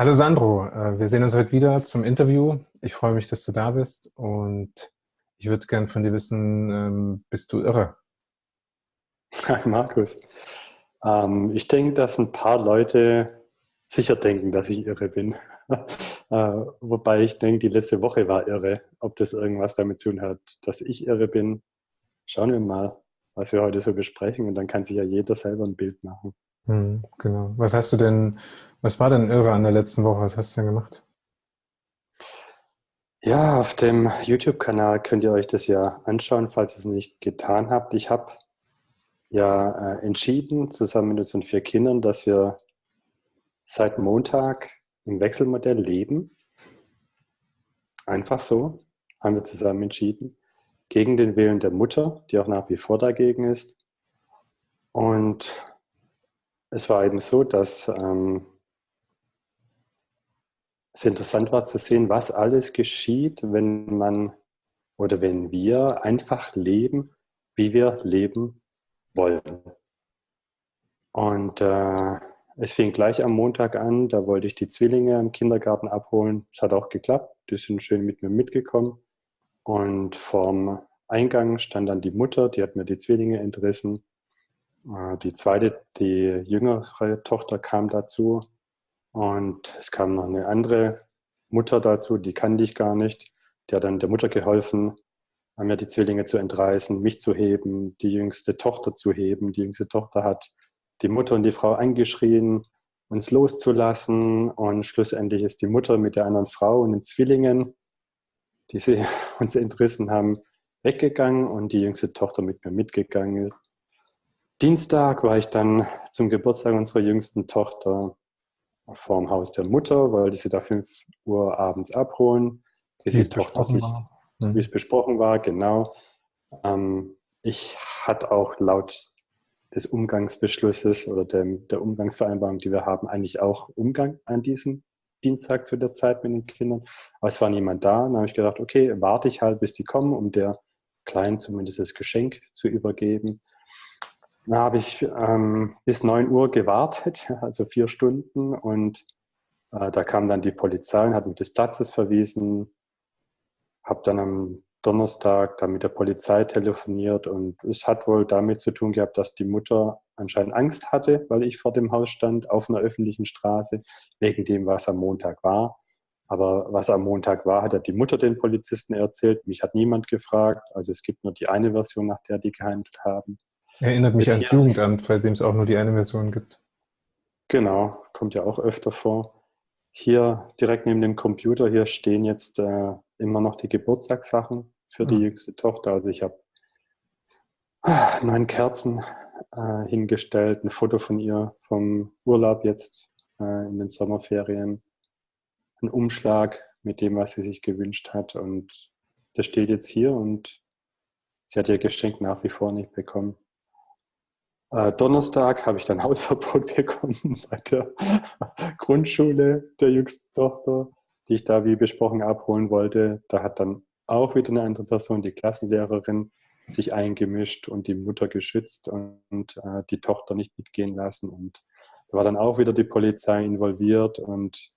Hallo Sandro, äh, wir sehen uns heute wieder zum Interview. Ich freue mich, dass du da bist und ich würde gerne von dir wissen, ähm, bist du irre? Hi Markus. Ähm, ich denke, dass ein paar Leute sicher denken, dass ich irre bin. Äh, wobei ich denke, die letzte Woche war irre. Ob das irgendwas damit zu tun hat, dass ich irre bin, schauen wir mal, was wir heute so besprechen und dann kann sich ja jeder selber ein Bild machen. Hm, genau. Was hast du denn, was war denn irre an der letzten Woche? Was hast du denn gemacht? Ja, auf dem YouTube-Kanal könnt ihr euch das ja anschauen, falls ihr es nicht getan habt. Ich habe ja äh, entschieden, zusammen mit unseren vier Kindern, dass wir seit Montag im Wechselmodell leben. Einfach so, haben wir zusammen entschieden. Gegen den Willen der Mutter, die auch nach wie vor dagegen ist. Und es war eben so, dass ähm, es interessant war zu sehen, was alles geschieht, wenn man oder wenn wir einfach leben, wie wir leben wollen. Und äh, es fing gleich am Montag an, da wollte ich die Zwillinge im Kindergarten abholen. Es hat auch geklappt, die sind schön mit mir mitgekommen. Und vorm Eingang stand dann die Mutter, die hat mir die Zwillinge entrissen. Äh, die zweite, die jüngere Tochter kam dazu. Und es kam noch eine andere Mutter dazu, die kannte ich gar nicht. Die hat dann der Mutter geholfen, mir die Zwillinge zu entreißen, mich zu heben, die jüngste Tochter zu heben. Die jüngste Tochter hat die Mutter und die Frau angeschrien, uns loszulassen. Und schlussendlich ist die Mutter mit der anderen Frau und den Zwillingen, die sie uns entrissen haben, weggegangen und die jüngste Tochter mit mir mitgegangen ist. Dienstag war ich dann zum Geburtstag unserer jüngsten Tochter vorm Haus der Mutter, wollte sie da 5 Uhr abends abholen, bis die Tochter sich, mhm. wie es besprochen war, genau. Ähm, ich hatte auch laut des Umgangsbeschlusses oder dem, der Umgangsvereinbarung, die wir haben, eigentlich auch Umgang an diesem Dienstag zu der Zeit mit den Kindern. Aber es war niemand da. Dann habe ich gedacht, okay, warte ich halt, bis die kommen, um der Kleinen zumindest das Geschenk zu übergeben. Dann habe ich ähm, bis 9 Uhr gewartet, also vier Stunden. Und äh, da kam dann die Polizei und hat mich des Platzes verwiesen. Habe dann am Donnerstag dann mit der Polizei telefoniert und es hat wohl damit zu tun gehabt, dass die Mutter anscheinend Angst hatte, weil ich vor dem Haus stand auf einer öffentlichen Straße, wegen dem, was am Montag war. Aber was am Montag war, hat die Mutter den Polizisten erzählt. Mich hat niemand gefragt. Also es gibt nur die eine Version, nach der die gehandelt haben. Erinnert mich ans Jugendamt, bei dem es auch nur die eine Version gibt. Genau, kommt ja auch öfter vor. Hier direkt neben dem Computer, hier stehen jetzt äh, immer noch die Geburtstagssachen für die jüngste Tochter. Also ich habe ah, neun Kerzen äh, hingestellt, ein Foto von ihr vom Urlaub jetzt äh, in den Sommerferien, ein Umschlag mit dem, was sie sich gewünscht hat und das steht jetzt hier und sie hat ihr Geschenk nach wie vor nicht bekommen. Äh, Donnerstag habe ich dann Hausverbot bekommen bei der Grundschule der jüngsten Tochter, die ich da wie besprochen abholen wollte. Da hat dann auch wieder eine andere Person, die Klassenlehrerin, sich eingemischt und die Mutter geschützt und, äh, die Tochter nicht mitgehen lassen. Und da war dann auch wieder die Polizei involviert und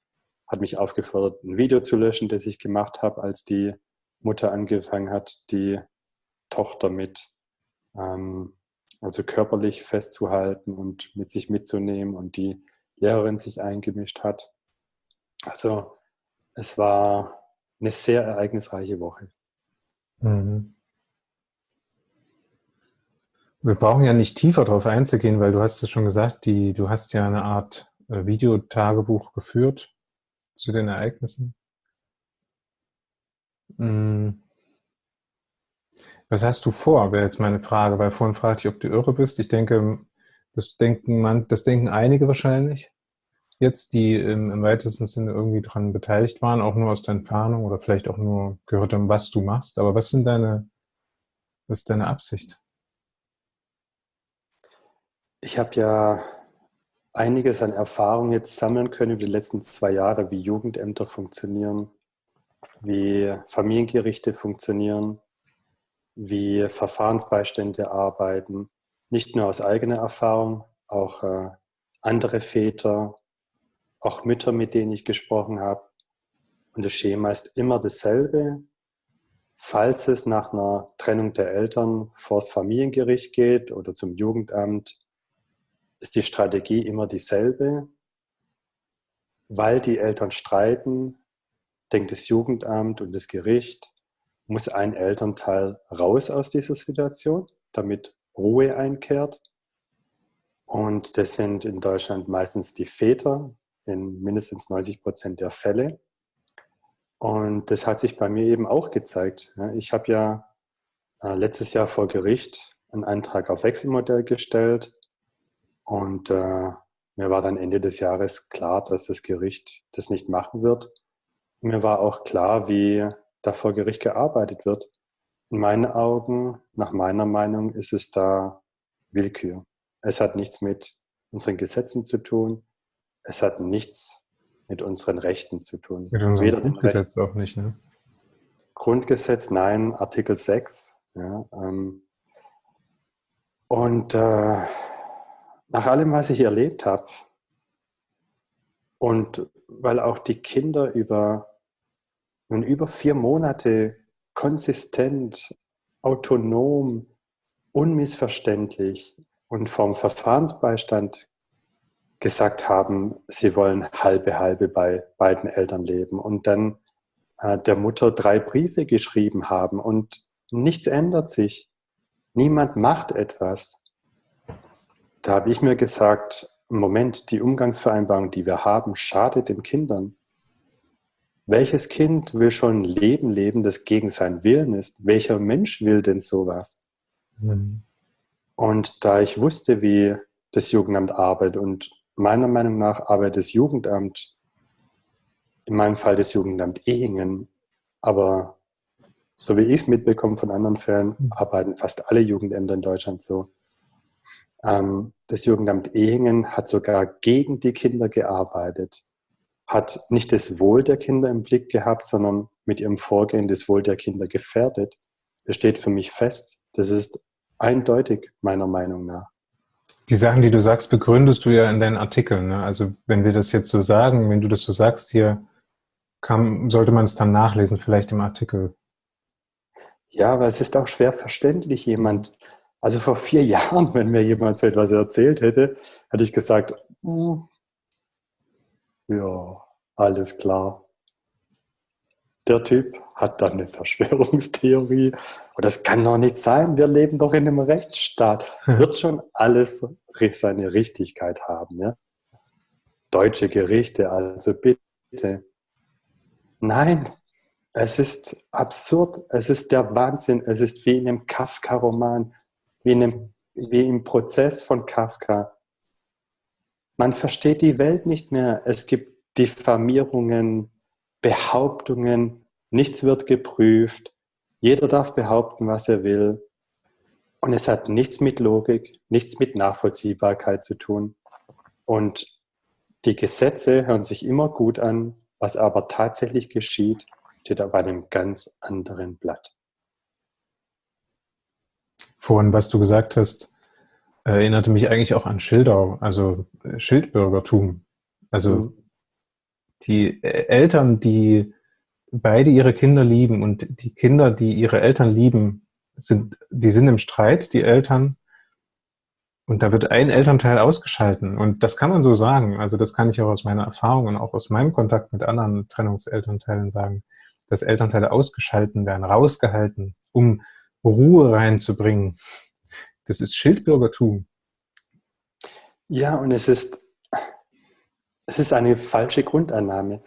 hat mich aufgefordert, ein Video zu löschen, das ich gemacht habe, als die Mutter angefangen hat, die Tochter mit ähm, also körperlich festzuhalten und mit sich mitzunehmen und die Lehrerin sich eingemischt hat. Also es war eine sehr ereignisreiche Woche. Mhm. Wir brauchen ja nicht tiefer darauf einzugehen, weil du hast es schon gesagt, die, du hast ja eine Art äh, Videotagebuch geführt zu den Ereignissen. Mhm. Was hast du vor, wäre jetzt meine Frage, weil vorhin fragte ich, ob du irre bist. Ich denke, das denken man, das denken einige wahrscheinlich jetzt, die im, im weitesten Sinne irgendwie daran beteiligt waren, auch nur aus der Entfernung oder vielleicht auch nur gehört haben, was du machst. Aber was sind deine, was ist deine Absicht? Ich habe ja einiges an Erfahrung jetzt sammeln können über die letzten zwei Jahre, wie Jugendämter funktionieren, wie Familiengerichte funktionieren, wie Verfahrensbeistände arbeiten, nicht nur aus eigener Erfahrung, auch äh, andere Väter, auch Mütter, mit denen ich gesprochen habe. Und das Schema ist immer dasselbe. Falls es nach einer Trennung der Eltern vor das Familiengericht geht oder zum Jugendamt, ist die Strategie immer dieselbe. Weil die Eltern streiten, denkt das Jugendamt und das Gericht, muss ein Elternteil raus aus dieser Situation, damit Ruhe einkehrt. Und das sind in Deutschland meistens die Väter in mindestens 90 Prozent der Fälle. Und das hat sich bei mir eben auch gezeigt. Ich habe ja äh, letztes Jahr vor Gericht einen Antrag auf Wechselmodell gestellt und äh, mir war dann Ende des Jahres klar, dass das Gericht das nicht machen wird. Mir war auch klar, wie da vor Gericht gearbeitet wird. In meinen Augen, nach meiner Meinung, ist es da Willkür. Es hat nichts mit unseren Gesetzen zu tun. Es hat nichts mit unseren Rechten zu tun. Mit unserem Weder Grundgesetz auch nicht, ne? Grundgesetz, nein, Artikel 6. Ja, ähm, und äh, nach allem, was ich erlebt habe, und weil auch die Kinder über, nun über vier Monate konsistent, autonom, unmissverständlich und vom Verfahrensbeistand gesagt haben, sie wollen halbe halbe bei beiden Eltern leben und dann äh, der Mutter drei Briefe geschrieben haben und nichts ändert sich. Niemand macht etwas. Da habe ich mir gesagt, Moment, die Umgangsvereinbarung, die wir haben, schadet den Kindern. Welches Kind will schon ein Leben leben, das gegen seinen Willen ist? Welcher Mensch will denn sowas? Mhm. Und da ich wusste, wie das Jugendamt arbeitet und meiner Meinung nach arbeitet das Jugendamt, in meinem Fall das Jugendamt Ehingen, aber so wie ich es mitbekomme von anderen Fällen, mhm. arbeiten fast alle Jugendämter in Deutschland so. Ähm, das Jugendamt Ehingen hat sogar gegen die Kinder gearbeitet, hat nicht das Wohl der Kinder im Blick gehabt, sondern mit ihrem Vorgehen das Wohl der Kinder gefährdet. Das steht für mich fest. Das ist eindeutig, meiner Meinung nach. Die Sachen, die du sagst, begründest du ja in deinen Artikeln. Ne? Also wenn wir das jetzt so sagen, wenn du das so sagst hier, kann, sollte man es dann nachlesen, vielleicht im Artikel. Ja, weil es ist auch schwer verständlich, jemand, also vor vier Jahren, wenn mir jemand so etwas erzählt hätte, hätte ich gesagt, mm, ja, alles klar der Typ hat dann eine Verschwörungstheorie. Und das kann doch nicht sein. Wir leben doch in einem Rechtsstaat. Wird schon alles seine Richtigkeit haben. Ja? Deutsche Gerichte, also bitte. Nein, es ist absurd. Es ist der Wahnsinn. Es ist wie in einem Kafka-Roman, wie, wie im Prozess von Kafka. Man versteht die Welt nicht mehr. Es gibt Diffamierungen, Behauptungen, nichts wird geprüft, jeder darf behaupten, was er will. Und es hat nichts mit Logik, nichts mit Nachvollziehbarkeit zu tun. Und die Gesetze hören sich immer gut an, was aber tatsächlich geschieht, steht auf einem ganz anderen Blatt. Vorhin, was du gesagt hast, erinnerte mich eigentlich auch an Schildau, also Schildbürgertum. Also mhm die Eltern, die beide ihre Kinder lieben und die Kinder, die ihre Eltern lieben, sind, die sind im Streit, die Eltern. Und da wird ein Elternteil ausgeschalten. Und das kann man so sagen. Also das kann ich auch aus meiner Erfahrung und auch aus meinem Kontakt mit anderen Trennungselternteilen sagen, dass Elternteile ausgeschalten werden, rausgehalten, um Ruhe reinzubringen. Das ist Schildbürgertum. Ja, und es ist es ist eine falsche Grundannahme.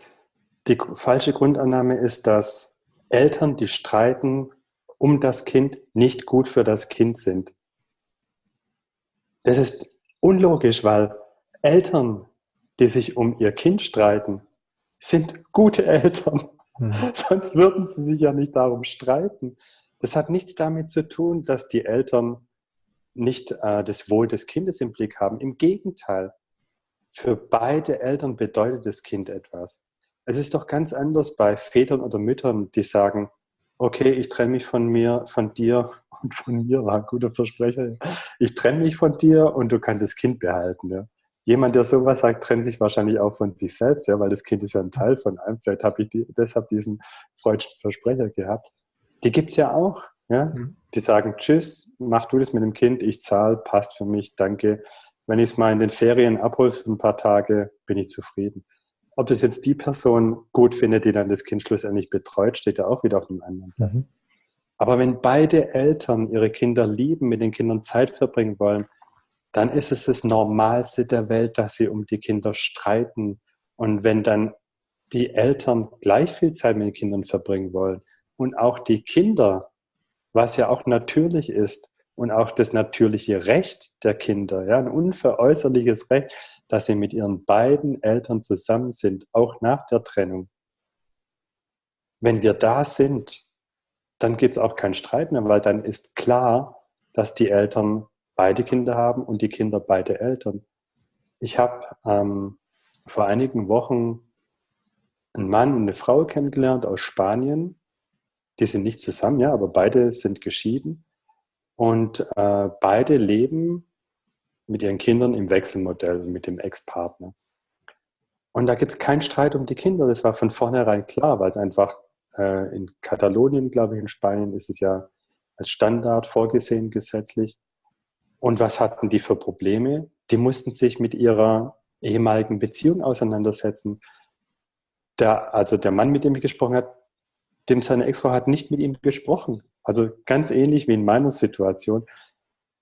Die falsche Grundannahme ist, dass Eltern, die streiten um das Kind, nicht gut für das Kind sind. Das ist unlogisch, weil Eltern, die sich um ihr Kind streiten, sind gute Eltern. Mhm. Sonst würden sie sich ja nicht darum streiten. Das hat nichts damit zu tun, dass die Eltern nicht äh, das Wohl des Kindes im Blick haben. Im Gegenteil, für beide Eltern bedeutet das Kind etwas. Es ist doch ganz anders bei Vätern oder Müttern, die sagen, okay, ich trenne mich von mir, von dir und von mir, war ein guter Versprecher. Ich trenne mich von dir und du kannst das Kind behalten. Ja. jemand, der sowas sagt, trennt sich wahrscheinlich auch von sich selbst, ja, weil das Kind ist ja ein Teil von einem. Vielleicht habe ich die, deshalb diesen freudschen Versprecher gehabt. Die gibt es ja auch. Ja? Mhm. Die sagen, tschüss, mach du das mit dem Kind, ich zahle, passt für mich, danke. Wenn ich es mal in den Ferien abhole für ein paar Tage, bin ich zufrieden. Ob das jetzt die Person gut findet, die dann das Kind schlussendlich betreut, steht ja auch wieder auf dem anderen Mhm. Aber wenn beide Eltern ihre Kinder lieben, mit den Kindern Zeit verbringen wollen, dann ist es das Normalste der Welt, dass sie um die Kinder streiten. Und wenn dann die Eltern gleich viel Zeit mit den Kindern verbringen wollen und auch die Kinder, was ja auch natürlich ist und auch das natürliche Recht der Kinder, ja, ein unveräußerliches Recht, dass sie mit ihren beiden Eltern zusammen sind, auch nach der Trennung. Wenn wir da sind, dann gibt es auch keinen Streit mehr, weil dann ist klar, dass die Eltern beide Kinder haben und die Kinder beide Eltern. Ich habe ähm, vor einigen Wochen einen Mann und eine Frau kennengelernt aus Spanien. Die sind nicht zusammen, ja, aber beide sind geschieden. Und äh, beide leben mit ihren Kindern im Wechselmodell mit dem Ex-Partner. Und da gibt es keinen Streit um die Kinder. Das war von vornherein klar, weil es einfach äh, in Katalonien, glaube ich, in Spanien ist es ja als Standard vorgesehen gesetzlich. Und was hatten die für Probleme? Die mussten sich mit ihrer ehemaligen Beziehung auseinandersetzen. Der, also der Mann, mit dem ich gesprochen habe, dem seine Ex-Frau hat nicht mit ihm gesprochen. Also ganz ähnlich wie in meiner Situation.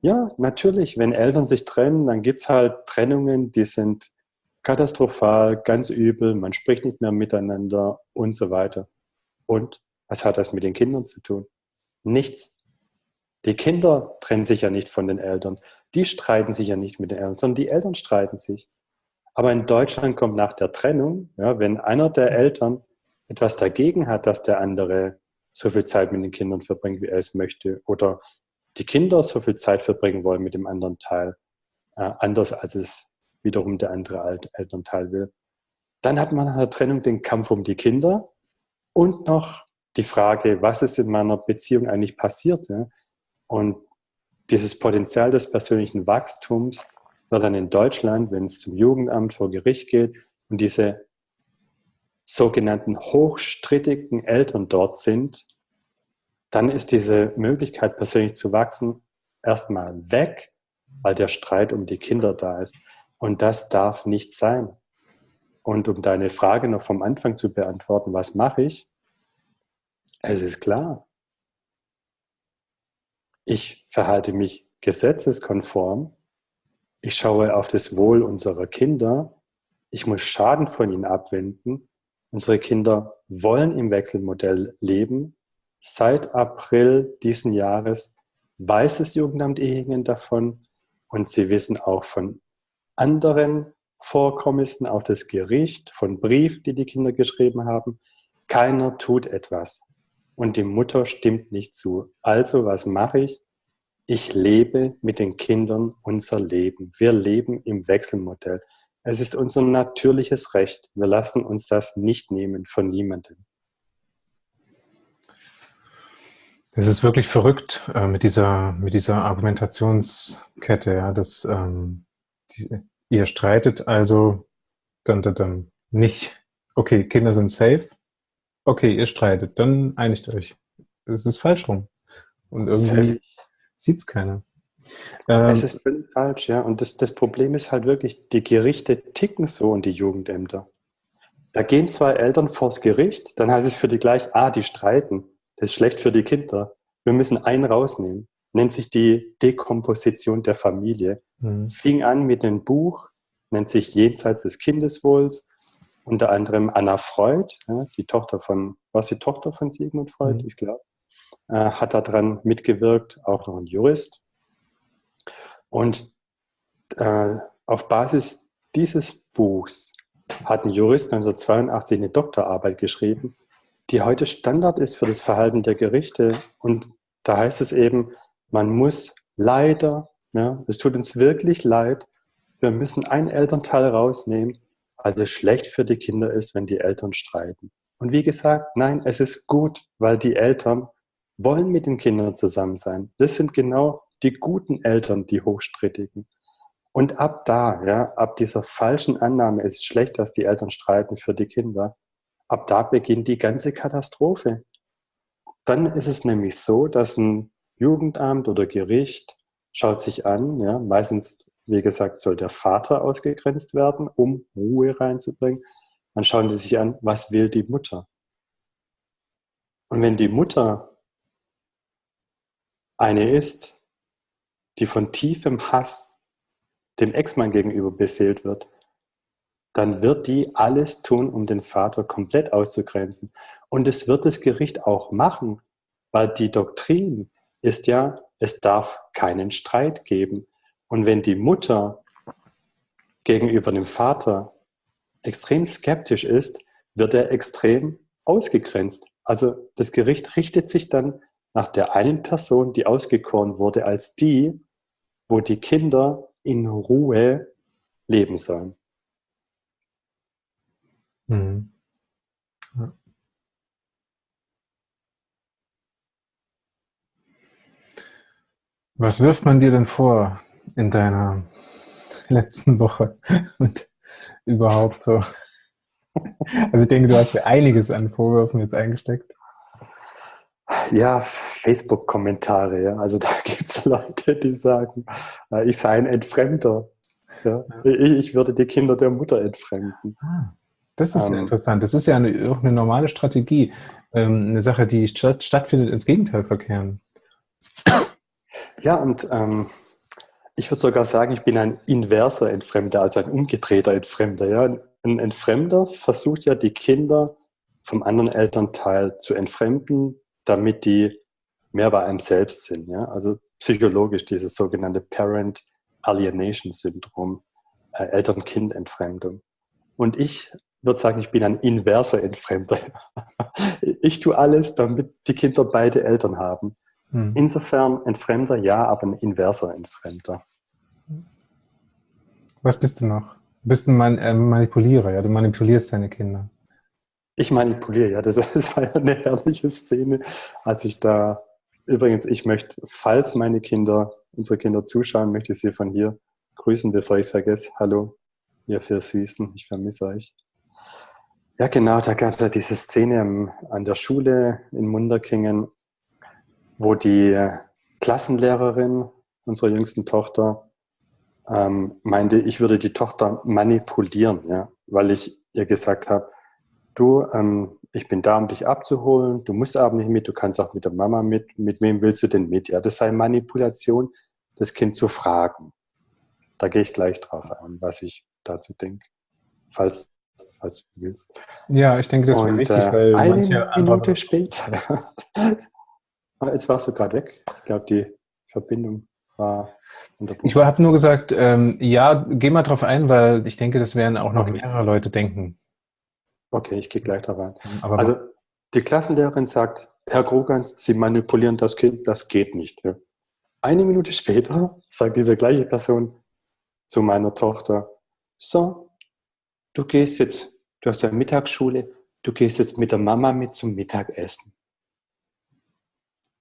Ja, natürlich, wenn Eltern sich trennen, dann gibt es halt Trennungen, die sind katastrophal, ganz übel, man spricht nicht mehr miteinander und so weiter. Und was hat das mit den Kindern zu tun? Nichts. Die Kinder trennen sich ja nicht von den Eltern. Die streiten sich ja nicht mit den Eltern, sondern die Eltern streiten sich. Aber in Deutschland kommt nach der Trennung, ja, wenn einer der Eltern etwas dagegen hat, dass der andere so viel Zeit mit den Kindern verbringt, wie er es möchte, oder die Kinder so viel Zeit verbringen wollen mit dem anderen Teil, äh, anders als es wiederum der andere Elternteil will, dann hat man nach der Trennung den Kampf um die Kinder und noch die Frage, was ist in meiner Beziehung eigentlich passiert. Ja? Und dieses Potenzial des persönlichen Wachstums wird dann in Deutschland, wenn es zum Jugendamt vor Gericht geht und diese sogenannten hochstrittigen Eltern dort sind, dann ist diese Möglichkeit, persönlich zu wachsen, erstmal weg, weil der Streit um die Kinder da ist. Und das darf nicht sein. Und um deine Frage noch vom Anfang zu beantworten, was mache ich? Es ist klar, ich verhalte mich gesetzeskonform, ich schaue auf das Wohl unserer Kinder, ich muss Schaden von ihnen abwenden. Unsere Kinder wollen im Wechselmodell leben. Seit April diesen Jahres weiß das Jugendamt Ehingen davon und sie wissen auch von anderen Vorkommnissen, auch das Gericht, von Briefen, die die Kinder geschrieben haben. Keiner tut etwas und die Mutter stimmt nicht zu. Also was mache ich? Ich lebe mit den Kindern unser Leben. Wir leben im Wechselmodell. Es ist unser natürliches Recht. Wir lassen uns das nicht nehmen von niemandem. Es ist wirklich verrückt äh, mit, dieser, mit dieser Argumentationskette, ja, dass ähm, die, ihr streitet also dann, dann, dann nicht, okay, Kinder sind safe, okay, ihr streitet, dann einigt euch. Es ist falsch rum. Und irgendwie sieht es keiner. Ähm, es ist völlig falsch, ja. Und das, das Problem ist halt wirklich, die Gerichte ticken so und die Jugendämter. Da gehen zwei Eltern vors Gericht, dann heißt es für die gleich, ah, die streiten. Das ist schlecht für die Kinder. Wir müssen einen rausnehmen. Nennt sich die Dekomposition der Familie. Mhm. Fing an mit einem Buch, nennt sich Jenseits des Kindeswohls unter anderem Anna Freud, die Tochter von, war sie Tochter von Sigmund Freud, mhm. ich glaube, äh, hat daran mitgewirkt, auch noch ein Jurist. Und äh, auf Basis dieses Buchs hat ein Jurist 1982 eine Doktorarbeit geschrieben, die heute Standard ist für das Verhalten der Gerichte. Und da heißt es eben, man muss leider, ja, es tut uns wirklich leid, wir müssen einen Elternteil rausnehmen, also schlecht für die Kinder ist, wenn die Eltern streiten. Und wie gesagt, nein, es ist gut, weil die Eltern wollen mit den Kindern zusammen sein. Das sind genau die guten Eltern, die hochstrittigen. Und ab da, ja, ab dieser falschen Annahme, es ist schlecht, dass die Eltern streiten für die Kinder, ab da beginnt die ganze Katastrophe. Dann ist es nämlich so, dass ein Jugendamt oder Gericht schaut sich an, ja, meistens, wie gesagt, soll der Vater ausgegrenzt werden, um Ruhe reinzubringen. Dann schauen die sich an, was will die Mutter. Und wenn die Mutter eine ist, die von tiefem Hass dem Ex-Mann gegenüber beseelt wird, dann wird die alles tun, um den Vater komplett auszugrenzen. Und es wird das Gericht auch machen, weil die Doktrin ist ja, es darf keinen Streit geben. Und wenn die Mutter gegenüber dem Vater extrem skeptisch ist, wird er extrem ausgegrenzt. Also das Gericht richtet sich dann nach der einen Person, die ausgekoren wurde, als die, wo die Kinder in Ruhe leben sollen. Mhm. Ja. Was wirft man dir denn vor in deiner letzten Woche und überhaupt so? Also ich denke, du hast ja einiges an Vorwürfen jetzt eingesteckt. Ja, Facebook-Kommentare, ja. Also da gibt es Leute, die sagen, äh, ich sei ein Entfremder. Ja. Ich, ich, würde die Kinder der Mutter entfremden. Ah, das ist ähm, interessant. Das ist ja eine, auch eine normale Strategie. Ähm, eine Sache, die statt, stattfindet, ins Gegenteil verkehren. Ja, und ähm, ich würde sogar sagen, ich bin ein inverser Entfremder, also ein umgedrehter Entfremder. Ja? Ein Entfremder versucht ja, die Kinder vom anderen Elternteil zu entfremden, damit die mehr bei einem selbst sind. Ja? Also psychologisch dieses sogenannte Parent Alienation Syndrom, äh, Eltern-Kind-Entfremdung. Und ich würde sagen, ich bin ein inverser Entfremder. ich tue alles, damit die Kinder beide Eltern haben. Hm. Insofern Entfremder ja, aber ein inverser Entfremder. Was bist du noch? Du bist ein äh, Manipulierer, ja? Du manipulierst deine Kinder. Ich manipuliere, ja. Das, das war ja eine herrliche Szene, als ich da, übrigens, ich möchte, falls meine Kinder, unsere Kinder zuschauen, möchte ich sie von hier grüßen, bevor ich es vergesse. Hallo, ihr vier Süßen, ich vermisse euch. Ja, genau, da gab es ja diese Szene an der Schule in Munderkingen, wo die Klassenlehrerin unserer jüngsten Tochter ähm, meinte, ich würde die Tochter manipulieren, ja, weil ich ihr gesagt habe, du, ähm, ich bin da, um dich abzuholen, du musst aber nicht mit, du kannst auch mit der Mama mit, mit wem willst du denn mit? Ja, das sei Manipulation, das Kind zu fragen. Da gehe ich gleich drauf ein, was ich dazu denke, falls, falls du willst. Ja, ich denke, das wäre wichtig, äh, weil eine Minute später, jetzt warst du gerade weg. Ich glaube, die Verbindung war ich habe nur gesagt, ähm, ja, geh mal drauf ein, weil ich denke, das werden auch noch okay. mehrere Leute denken. Okay, ich gehe gleich da rein. Aber also die Klassenlehrerin sagt, Herr Krogans, Sie manipulieren das Kind, das geht nicht. Eine Minute später sagt diese gleiche Person zu meiner Tochter, so, du gehst jetzt, du hast ja Mittagsschule, du gehst jetzt mit der Mama mit zum Mittagessen.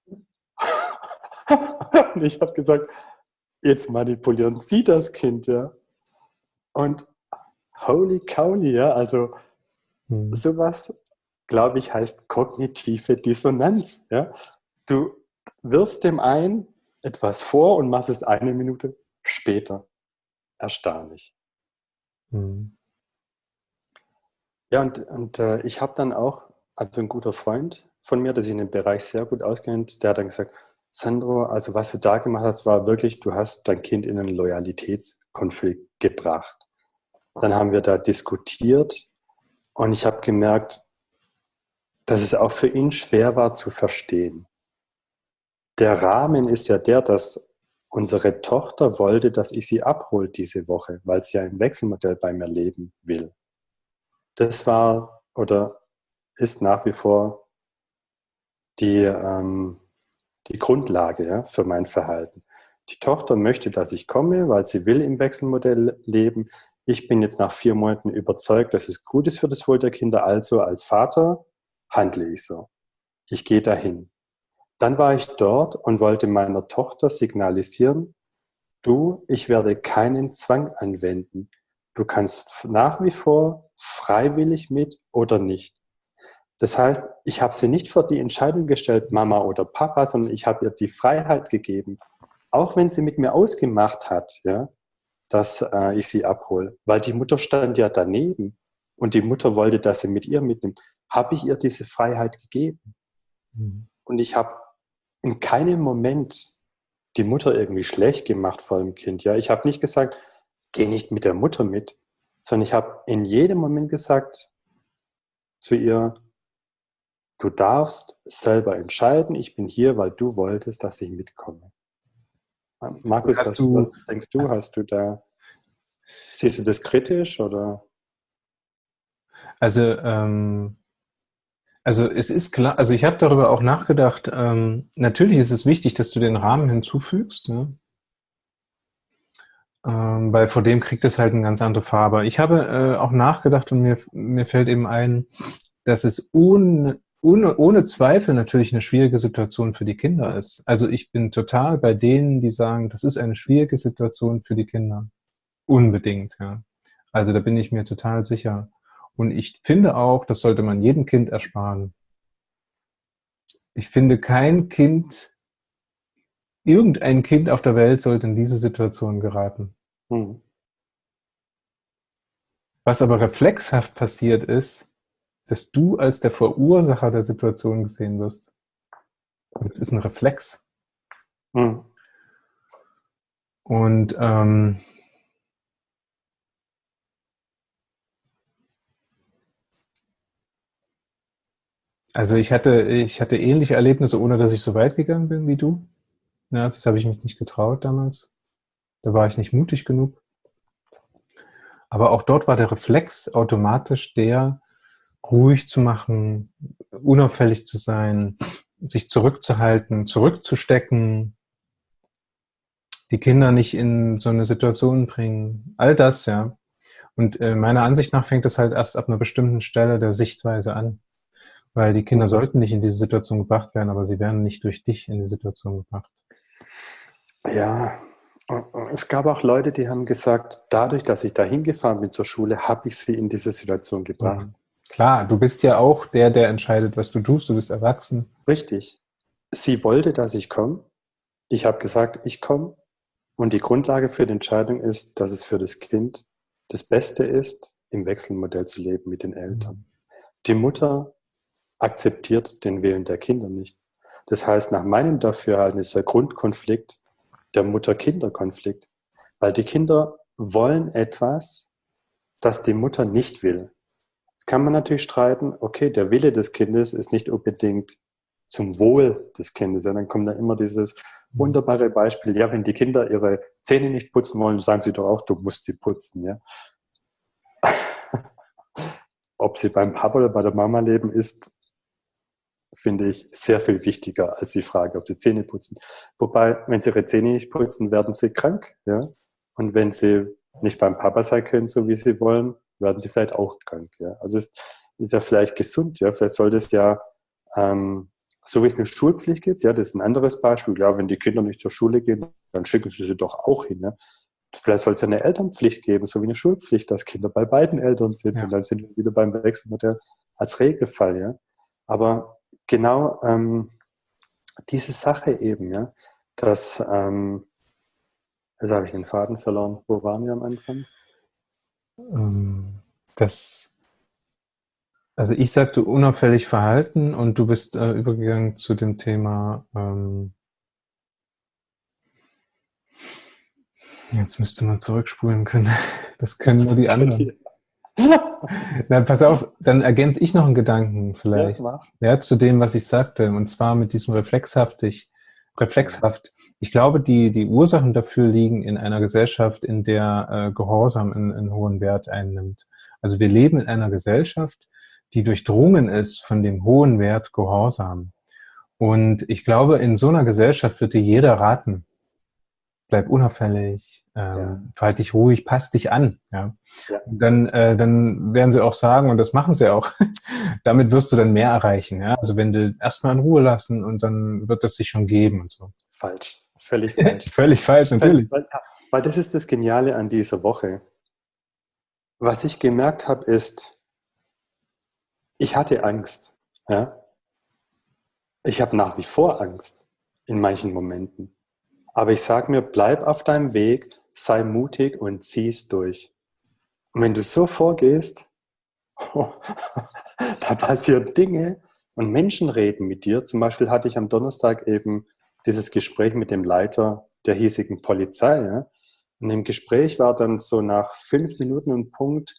Und ich habe gesagt, jetzt manipulieren Sie das Kind, ja. Und holy cowly, ja, also Mhm. Sowas, glaube ich, heißt kognitive Dissonanz. Ja? Du wirfst dem ein etwas vor und machst es eine Minute später. Erstaunlich. Mhm. Ja, und, und äh, ich habe dann auch, also ein guter Freund von mir, der sich in dem Bereich sehr gut auskennt, der hat dann gesagt, Sandro, also was du da gemacht hast, war wirklich, du hast dein Kind in einen Loyalitätskonflikt gebracht. Dann haben wir da diskutiert und ich habe gemerkt, dass es auch für ihn schwer war zu verstehen. Der Rahmen ist ja der, dass unsere Tochter wollte, dass ich sie abhole diese Woche, weil sie ja im Wechselmodell bei mir leben will. Das war oder ist nach wie vor die, ähm, die Grundlage ja, für mein Verhalten. Die Tochter möchte, dass ich komme, weil sie will im Wechselmodell leben ich bin jetzt nach vier Monaten überzeugt, dass es gut ist für das Wohl der Kinder, also als Vater handle ich so. Ich gehe dahin. Dann war ich dort und wollte meiner Tochter signalisieren, du, ich werde keinen Zwang anwenden. Du kannst nach wie vor freiwillig mit oder nicht. Das heißt, ich habe sie nicht vor die Entscheidung gestellt, Mama oder Papa, sondern ich habe ihr die Freiheit gegeben. Auch wenn sie mit mir ausgemacht hat, ja, dass äh, ich sie abhole. Weil die Mutter stand ja daneben und die Mutter wollte, dass sie mit ihr mitnimmt. Habe ich ihr diese Freiheit gegeben. Mhm. Und ich habe in keinem Moment die Mutter irgendwie schlecht gemacht vor dem Kind. Ja, ich habe nicht gesagt, geh nicht mit der Mutter mit, sondern ich habe in jedem Moment gesagt zu ihr, du darfst selber entscheiden, ich bin hier, weil du wolltest, dass ich mitkomme. Markus, was, du, was denkst du? Hast du da, siehst du das kritisch oder? Also, ähm, also es ist klar, also ich habe darüber auch nachgedacht, ähm, natürlich ist es wichtig, dass du den Rahmen hinzufügst, ne? ähm, weil vor dem kriegt es halt eine ganz andere Farbe. Ich habe äh, auch nachgedacht und mir, mir fällt eben ein, dass es un, ohne, ohne Zweifel natürlich eine schwierige Situation für die Kinder ist. Also ich bin total bei denen, die sagen, das ist eine schwierige Situation für die Kinder. Unbedingt, ja. Also da bin ich mir total sicher. Und ich finde auch, das sollte man jedem Kind ersparen. Ich finde, kein Kind, irgendein Kind auf der Welt sollte in diese Situation geraten. Hm. Was aber reflexhaft passiert ist, dass du als der Verursacher der Situation gesehen wirst. Und das ist ein Reflex. Mhm. Und ähm, also ich hatte, ich hatte ähnliche Erlebnisse, ohne dass ich so weit gegangen bin wie du. Ja, das habe ich mich nicht getraut damals. Da war ich nicht mutig genug. Aber auch dort war der Reflex automatisch der, ruhig zu machen, unauffällig zu sein, sich zurückzuhalten, zurückzustecken, die Kinder nicht in so eine Situation bringen. All das, ja. Und äh, meiner Ansicht nach fängt es halt erst ab einer bestimmten Stelle der Sichtweise an. Weil die Kinder sollten nicht in diese Situation gebracht werden, aber sie werden nicht durch dich in die Situation gebracht. Ja, es gab auch Leute, die haben gesagt, dadurch, dass ich da hingefahren bin zur Schule, habe ich sie in diese Situation gebracht. Mhm. Klar, du bist ja auch der, der entscheidet, was du tust. Du bist erwachsen. Richtig. Sie wollte, dass ich komme. Ich habe gesagt, ich komme. Und die Grundlage für die Entscheidung ist, dass es für das Kind das Beste ist, im Wechselmodell zu leben mit den Eltern. Die Mutter akzeptiert den Willen der Kinder nicht. Das heißt, nach meinem Dafürhalten ist der Grundkonflikt der Mutter-Kinder-Konflikt, weil die Kinder wollen etwas, das die Mutter nicht will. Jetzt kann man natürlich streiten, okay, der Wille des Kindes ist nicht unbedingt zum Wohl des Kindes. Ja, dann kommt da immer dieses wunderbare Beispiel, ja, wenn die Kinder ihre Zähne nicht putzen wollen, sagen sie doch auch, du musst sie putzen. Ja? Ob sie beim Papa oder bei der Mama leben, ist, finde ich, sehr viel wichtiger als die Frage, ob sie Zähne putzen. Wobei, wenn sie ihre Zähne nicht putzen, werden sie krank. Ja? Und wenn sie nicht beim Papa sein können, so wie sie wollen, werden sie vielleicht auch krank. Ja? Also es ist ja vielleicht gesund, ja. Vielleicht sollte es ja, ähm, so wie es eine Schulpflicht gibt, ja, das ist ein anderes Beispiel. Ja, wenn die Kinder nicht zur Schule gehen, dann schicken sie sie doch auch hin. Ja? Vielleicht soll es ja eine Elternpflicht geben, so wie eine Schulpflicht, dass Kinder bei beiden Eltern sind. Ja. Und dann sind wir wieder beim Wechselmodell als Regelfall, ja. Aber genau ähm, diese Sache eben, ja, dass, ähm, jetzt habe ich den Faden verloren. Wo waren wir am Anfang? Ähm, das, also ich sagte unauffällig verhalten und du bist äh, übergegangen zu dem Thema, ähm, jetzt müsste man zurückspulen können. Das können nur die anderen. Na, pass auf, dann ergänze ich noch einen Gedanken vielleicht. Ja, ja, zu dem, was ich sagte, und zwar mit diesem reflexhaftig, reflexhaft. Ich glaube, die, die Ursachen dafür liegen in einer Gesellschaft, in der äh, Gehorsam einen, einen hohen Wert einnimmt. Also wir leben in einer Gesellschaft, die durchdrungen ist von dem hohen Wert Gehorsam. Und ich glaube, in so einer Gesellschaft dir jeder raten, bleib unauffällig, ähm, ja. verhalte dich ruhig, pass dich an. Ja. ja. Und dann, äh, dann werden sie auch sagen, und das machen sie auch, damit wirst du dann mehr erreichen. Ja. Also wenn du erstmal in Ruhe lassen und dann wird das sich schon geben und so. Falsch. Völlig falsch. Völlig falsch, natürlich. weil das ist das Geniale an dieser Woche. Was ich gemerkt habe, ist, ich hatte Angst. Ja? Ich habe nach wie vor Angst in manchen Momenten. Aber ich sage mir, bleib auf deinem Weg, sei mutig und zieh es durch. Und wenn du so vorgehst, da passieren Dinge und Menschen reden mit dir. Zum Beispiel hatte ich am Donnerstag eben dieses Gespräch mit dem Leiter der hiesigen Polizei. Ja? Und im Gespräch war dann so nach fünf Minuten ein Punkt,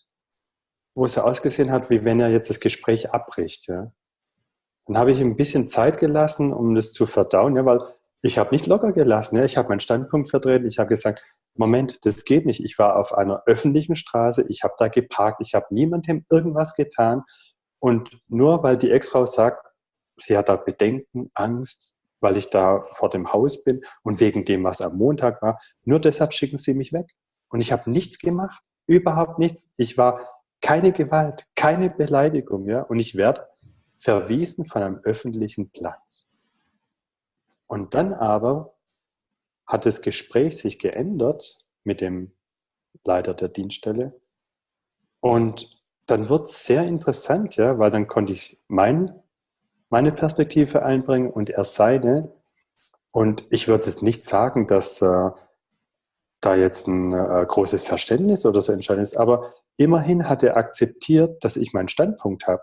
wo es ausgesehen hat, wie wenn er jetzt das Gespräch abbricht. Ja? Dann habe ich ihm ein bisschen Zeit gelassen, um das zu verdauen, ja, weil ich habe nicht locker gelassen. Ich habe meinen Standpunkt vertreten. Ich habe gesagt, Moment, das geht nicht. Ich war auf einer öffentlichen Straße, ich habe da geparkt, ich habe niemandem irgendwas getan. Und nur weil die Ex-Frau sagt, sie hat da Bedenken, Angst, weil ich da vor dem Haus bin und wegen dem, was am Montag war, nur deshalb schicken sie mich weg. Und ich habe nichts gemacht, überhaupt nichts. Ich war keine Gewalt, keine Beleidigung, ja. Und ich werde verwiesen von einem öffentlichen Platz. Und dann aber hat das Gespräch sich geändert mit dem Leiter der Dienststelle. Und dann wird es sehr interessant, ja, weil dann konnte ich mein, meine Perspektive einbringen und er seine. Und ich würde jetzt nicht sagen, dass äh, da jetzt ein äh, großes Verständnis oder so entscheidend ist, aber immerhin hat er akzeptiert, dass ich meinen Standpunkt habe.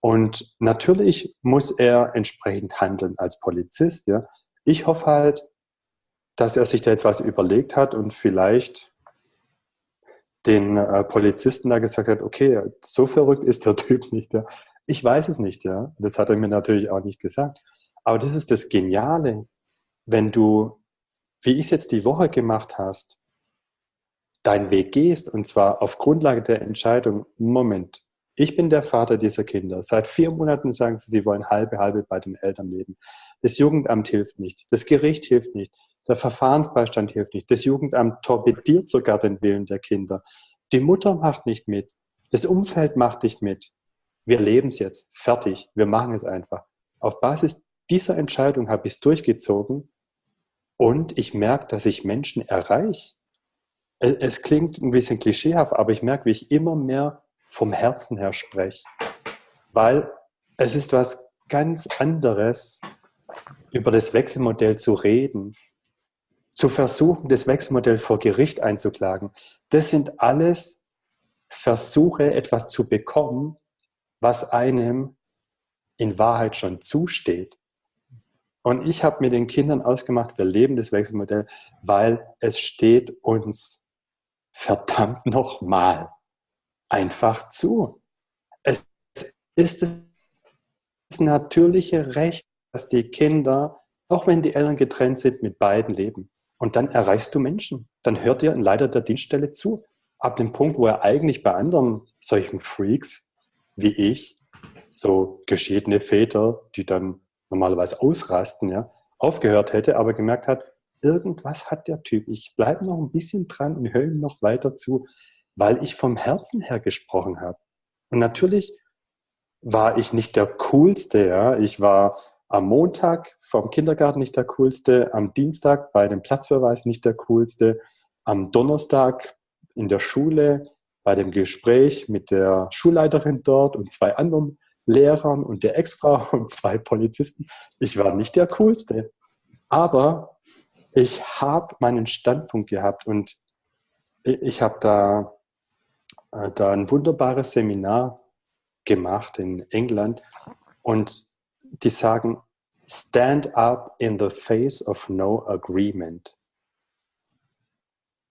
Und natürlich muss er entsprechend handeln als Polizist. Ja. Ich hoffe halt, dass er sich da jetzt was überlegt hat und vielleicht den äh, Polizisten da gesagt hat, okay, so verrückt ist der Typ nicht. Ja. Ich weiß es nicht, ja. Das hat er mir natürlich auch nicht gesagt. Aber das ist das Geniale, wenn du, wie ich es jetzt die Woche gemacht hast, deinen Weg gehst und zwar auf Grundlage der Entscheidung, Moment, ich bin der Vater dieser Kinder. Seit vier Monaten sagen sie, sie wollen halbe, halbe bei den Eltern leben. Das Jugendamt hilft nicht. Das Gericht hilft nicht. Der Verfahrensbeistand hilft nicht. Das Jugendamt torpediert sogar den Willen der Kinder. Die Mutter macht nicht mit. Das Umfeld macht nicht mit. Wir leben es jetzt. Fertig. Wir machen es einfach. Auf Basis dieser Entscheidung habe ich es durchgezogen und ich merke, dass ich Menschen erreiche. Es klingt ein bisschen klischeehaft, aber ich merke, wie ich immer mehr vom Herzen her spreche. Weil es ist was ganz anderes, über das Wechselmodell zu reden, zu versuchen, das Wechselmodell vor Gericht einzuklagen. Das sind alles Versuche, etwas zu bekommen, was einem in Wahrheit schon zusteht. Und ich habe mit den Kindern ausgemacht, wir leben das Wechselmodell, weil es steht uns verdammt nochmal einfach zu. Es ist das natürliche Recht, dass die Kinder, auch wenn die Eltern getrennt sind, mit beiden leben. Und dann erreichst du Menschen. Dann hört dir ein Leiter der Dienststelle zu. Ab dem Punkt, wo er eigentlich bei anderen solchen Freaks wie ich, so geschiedene Väter, die dann normalerweise ausrasten, ja, aufgehört hätte, aber gemerkt hat, irgendwas hat der Typ. Ich bleibe noch ein bisschen dran und höre ihm noch weiter zu, weil ich vom Herzen her gesprochen habe. Und natürlich war ich nicht der Coolste, ja. Ich war am Montag vom Kindergarten nicht der coolste, am Dienstag bei dem Platzverweis nicht der coolste, am Donnerstag in der Schule bei dem Gespräch mit der Schulleiterin dort und zwei anderen Lehrern und der Ex-Frau und zwei Polizisten. Ich war nicht der coolste, aber ich habe meinen Standpunkt gehabt und ich habe da, da ein wunderbares Seminar gemacht in England und die sagen, stand up in the face of no agreement.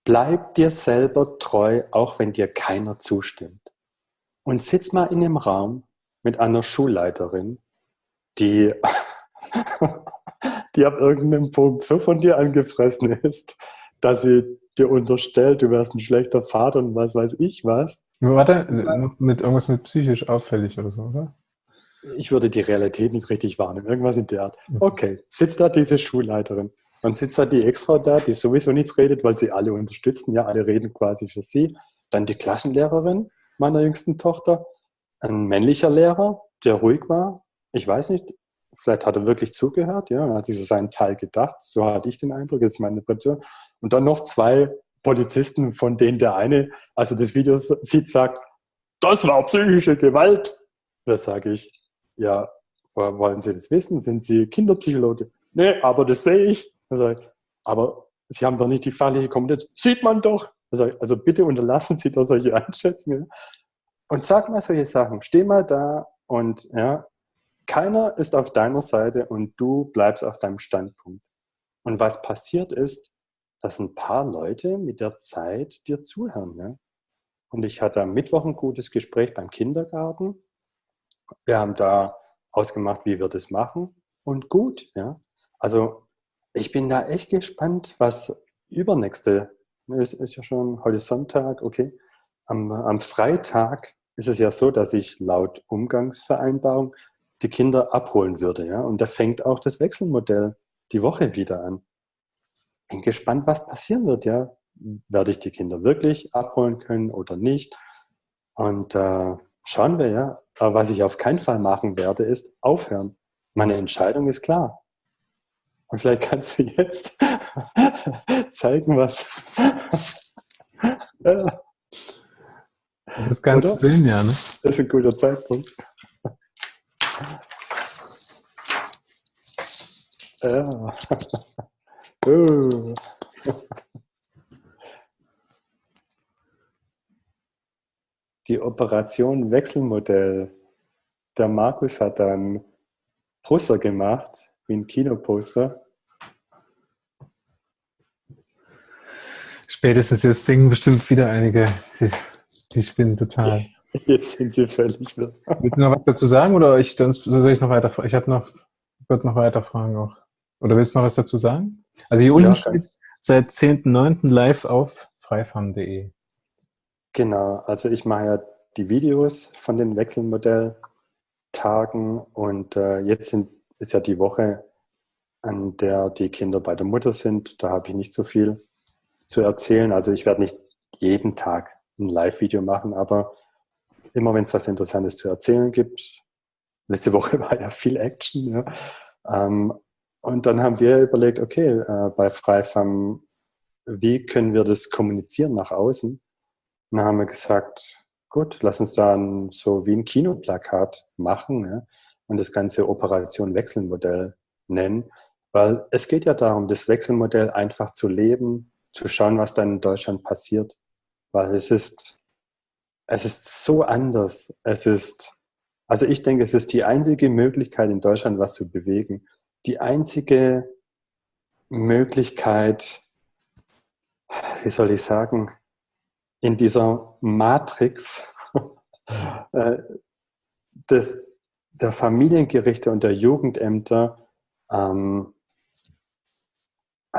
Bleib dir selber treu, auch wenn dir keiner zustimmt. Und sitz mal in einem Raum mit einer Schulleiterin, die, die ab irgendeinem Punkt so von dir angefressen ist, dass sie dir unterstellt, du wärst ein schlechter Vater und was weiß ich was. Warte, mit irgendwas mit psychisch auffällig oder so, oder? ich würde die Realität nicht richtig wahrnehmen. Irgendwas in der Art. Mhm. Okay, sitzt da diese Schulleiterin. Dann sitzt da die Ex-Frau da, die sowieso nichts redet, weil sie alle unterstützen. Ja, alle reden quasi für sie. Dann die Klassenlehrerin meiner jüngsten Tochter. Ein männlicher Lehrer, der ruhig war. Ich weiß nicht, vielleicht hat er wirklich zugehört, ja, hat sich so seinen Teil gedacht. So hatte ich den Eindruck, das ist meine Impression. Und dann noch zwei Polizisten, von denen der eine, also das Video sieht, sagt, das war psychische Gewalt. Da sage ich, ja, wollen Sie das wissen? Sind Sie Kinderpsychologe? Nee, aber das sehe ich. Ich, aber Sie haben doch nicht die fachliche Kompetenz. Sieht man doch. Ich, also bitte unterlassen Sie doch solche Einschätzungen. Und sag mal solche Sachen. Steh mal da und ja, keiner ist auf deiner Seite und du bleibst auf deinem Standpunkt. Und was passiert ist, dass ein paar Leute mit der Zeit dir zuhören. Ja? Und ich hatte am Mittwoch ein gutes Gespräch beim Kindergarten. Wir haben da ausgemacht, wie wir das machen. Und gut, ja. Also ich bin da echt gespannt, was übernächste, ist, ist ja schon heute Sonntag, okay. Am, am Freitag ist es ja so, dass ich laut Umgangsvereinbarung die Kinder abholen würde, ja. Und da fängt auch das Wechselmodell die Woche wieder an. Bin gespannt, was passieren wird, ja werde ich die Kinder wirklich abholen können oder nicht. Und äh, schauen wir ja. Aber was ich auf keinen Fall machen werde, ist aufhören. Meine Entscheidung ist klar. Und vielleicht kannst du jetzt zeigen, was. das ist ganz Oder? dünn, ja. Ne? Das ist ein guter Zeitpunkt. ja. Uh. die Operation Wechselmodell. Der Markus hat dann Poster gemacht, wie ein Kinoposter. Spätestens jetzt singen bestimmt wieder einige, die, die spinnen total. Jetzt sind sie völlig wirr. Willst du noch was dazu sagen oder ich, sonst soll ich noch weiter Ich habe noch, würde noch weiter fragen auch. Oder willst du noch was dazu sagen? Also hier unten ja, steht seit 10.9. live auf freifarm.de. Genau, also ich mache ja die Videos von den Wechselmodelltagen und äh, jetzt sind, ist ja die Woche, an der die Kinder bei der Mutter sind. Da habe ich nicht so viel zu erzählen. Also ich werde nicht jeden Tag ein Live-Video machen, aber immer wenn es was Interessantes zu erzählen gibt. Letzte Woche war ja viel Action. Ja. Ähm, und dann haben wir überlegt, okay, äh, bei Freifam, wie können wir das kommunizieren nach außen? Und dann haben wir gesagt, gut, lass uns dann so wie ein Kinoplakat machen ja, und das ganze Operation Wechselmodell nennen, weil es geht ja darum, das Wechselmodell einfach zu leben, zu schauen, was dann in Deutschland passiert, weil es ist, es ist so anders. Es ist, also ich denke, es ist die einzige Möglichkeit in Deutschland, was zu bewegen. Die einzige Möglichkeit, wie soll ich sagen, in dieser Matrix äh, des, der Familiengerichte und der Jugendämter, ähm,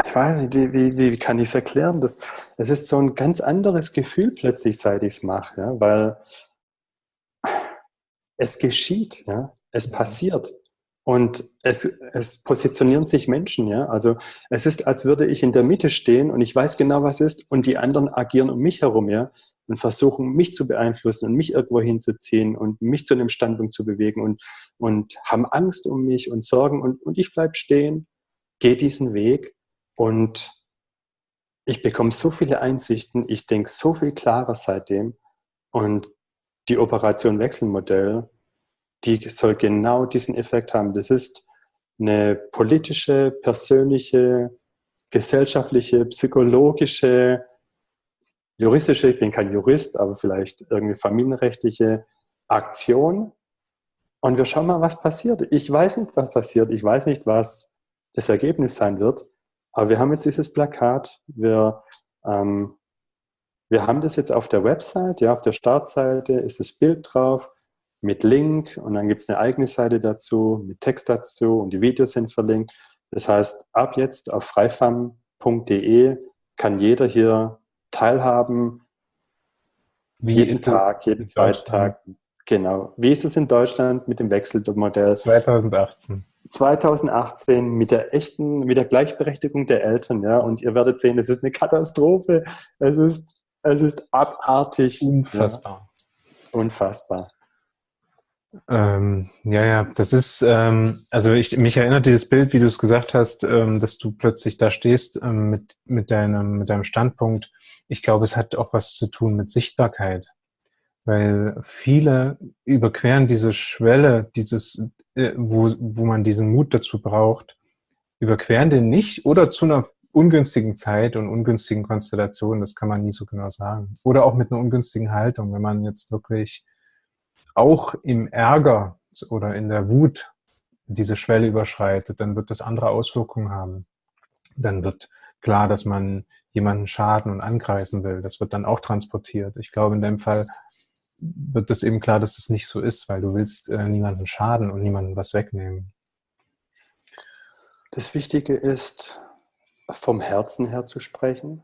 ich weiß nicht, wie, wie, wie kann ich es erklären? Das, es ist so ein ganz anderes Gefühl plötzlich, seit ich es mache, ja, weil es geschieht, ja, es passiert. Und es, es positionieren sich Menschen, ja. Also es ist, als würde ich in der Mitte stehen und ich weiß genau, was ist, und die anderen agieren um mich herum, ja, und versuchen, mich zu beeinflussen und mich irgendwo hinzuziehen und mich zu einem Standpunkt zu bewegen und, und haben Angst um mich und Sorgen und, und ich bleibe stehen, gehe diesen Weg und ich bekomme so viele Einsichten, ich denke so viel klarer seitdem und die Operation Wechselmodell die soll genau diesen Effekt haben. Das ist eine politische, persönliche, gesellschaftliche, psychologische, juristische, ich bin kein Jurist, aber vielleicht irgendwie familienrechtliche Aktion. Und wir schauen mal, was passiert. Ich weiß nicht, was passiert. Ich weiß nicht, was das Ergebnis sein wird. Aber wir haben jetzt dieses Plakat. Wir, ähm, wir haben das jetzt auf der Website. Ja, auf der Startseite ist das Bild drauf mit Link und dann gibt es eine eigene Seite dazu, mit Text dazu und die Videos sind verlinkt. Das heißt, ab jetzt auf freifam.de kann jeder hier teilhaben. Wie jeden Tag, jeden zweiten Tag. Genau. Wie ist es in Deutschland mit dem Wechselmodell? 2018. 2018 mit der echten, mit der Gleichberechtigung der Eltern, ja. Und ihr werdet sehen, es ist eine Katastrophe. Es ist, es ist abartig. Unfassbar. Ja. Unfassbar. Ähm, ja, ja, das ist, ähm, also ich, mich erinnert dieses Bild, wie du es gesagt hast, ähm, dass du plötzlich da stehst ähm, mit, mit, deinem, mit deinem Standpunkt. Ich glaube, es hat auch was zu tun mit Sichtbarkeit, weil viele überqueren diese Schwelle, dieses, äh, wo, wo man diesen Mut dazu braucht, überqueren den nicht oder zu einer ungünstigen Zeit und ungünstigen Konstellation, das kann man nie so genau sagen. Oder auch mit einer ungünstigen Haltung, wenn man jetzt wirklich auch im Ärger oder in der Wut diese Schwelle überschreitet, dann wird das andere Auswirkungen haben. Dann wird klar, dass man jemanden schaden und angreifen will. Das wird dann auch transportiert. Ich glaube, in dem Fall wird es eben klar, dass das nicht so ist, weil du willst äh, niemanden schaden und niemanden was wegnehmen. Das Wichtige ist, vom Herzen her zu sprechen.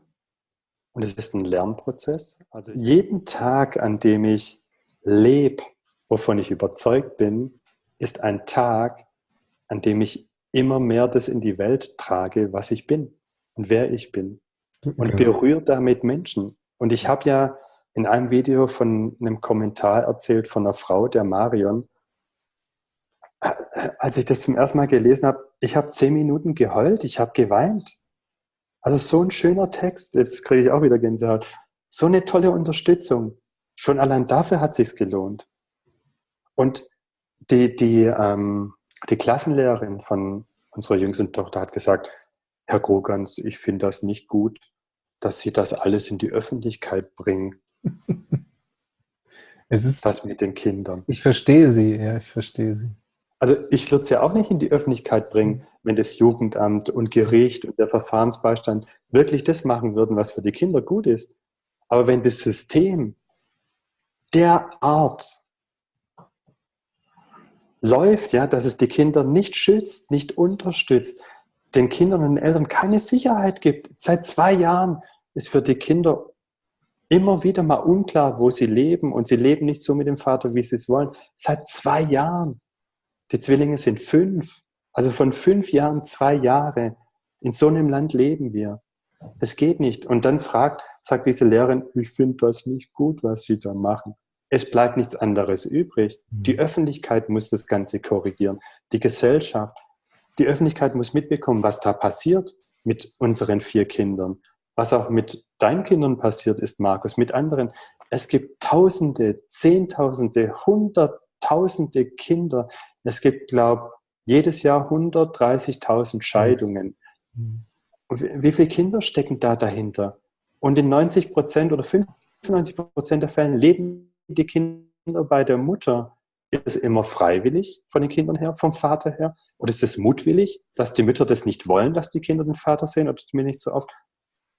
Und es ist ein Lernprozess. Also jeden Tag, an dem ich lebe, wovon ich überzeugt bin, ist ein Tag, an dem ich immer mehr das in die Welt trage, was ich bin und wer ich bin. Und berühre damit Menschen. Und ich habe ja in einem Video von einem Kommentar erzählt von einer Frau, der Marion. Als ich das zum ersten Mal gelesen habe, ich habe zehn Minuten geheult, ich habe geweint. Also so ein schöner Text, jetzt kriege ich auch wieder Gänsehaut. So eine tolle Unterstützung. Schon allein dafür hat es sich gelohnt. Und die, die, ähm, die Klassenlehrerin von unserer jüngsten Tochter hat gesagt, Herr Grogans, ich finde das nicht gut, dass Sie das alles in die Öffentlichkeit bringen. es ist das mit den Kindern. Ich verstehe Sie, ja, ich verstehe Sie. Also ich würde es ja auch nicht in die Öffentlichkeit bringen, wenn das Jugendamt und Gericht und der Verfahrensbeistand wirklich das machen würden, was für die Kinder gut ist. Aber wenn das System derart läuft, ja, dass es die Kinder nicht schützt, nicht unterstützt, den Kindern und den Eltern keine Sicherheit gibt. Seit zwei Jahren ist für die Kinder immer wieder mal unklar, wo sie leben und sie leben nicht so mit dem Vater, wie sie es wollen. Seit zwei Jahren. Die Zwillinge sind fünf. Also von fünf Jahren zwei Jahre. In so einem Land leben wir. Das geht nicht. Und dann fragt, sagt diese Lehrerin, ich finde das nicht gut, was Sie da machen es bleibt nichts anderes übrig. Die mhm. Öffentlichkeit muss das Ganze korrigieren. Die Gesellschaft, die Öffentlichkeit muss mitbekommen, was da passiert mit unseren vier Kindern. Was auch mit deinen Kindern passiert ist, Markus, mit anderen. Es gibt Tausende, Zehntausende, Hunderttausende Kinder. Es gibt, glaube ich, jedes Jahr 130.000 Scheidungen. Mhm. Wie viele Kinder stecken da dahinter? Und in 90 Prozent oder 95 Prozent der Fällen leben die Kinder bei der Mutter? Ist es immer freiwillig von den Kindern her, vom Vater her? Oder ist es mutwillig, dass die Mütter das nicht wollen, dass die Kinder den Vater sehen oder mir nicht so oft?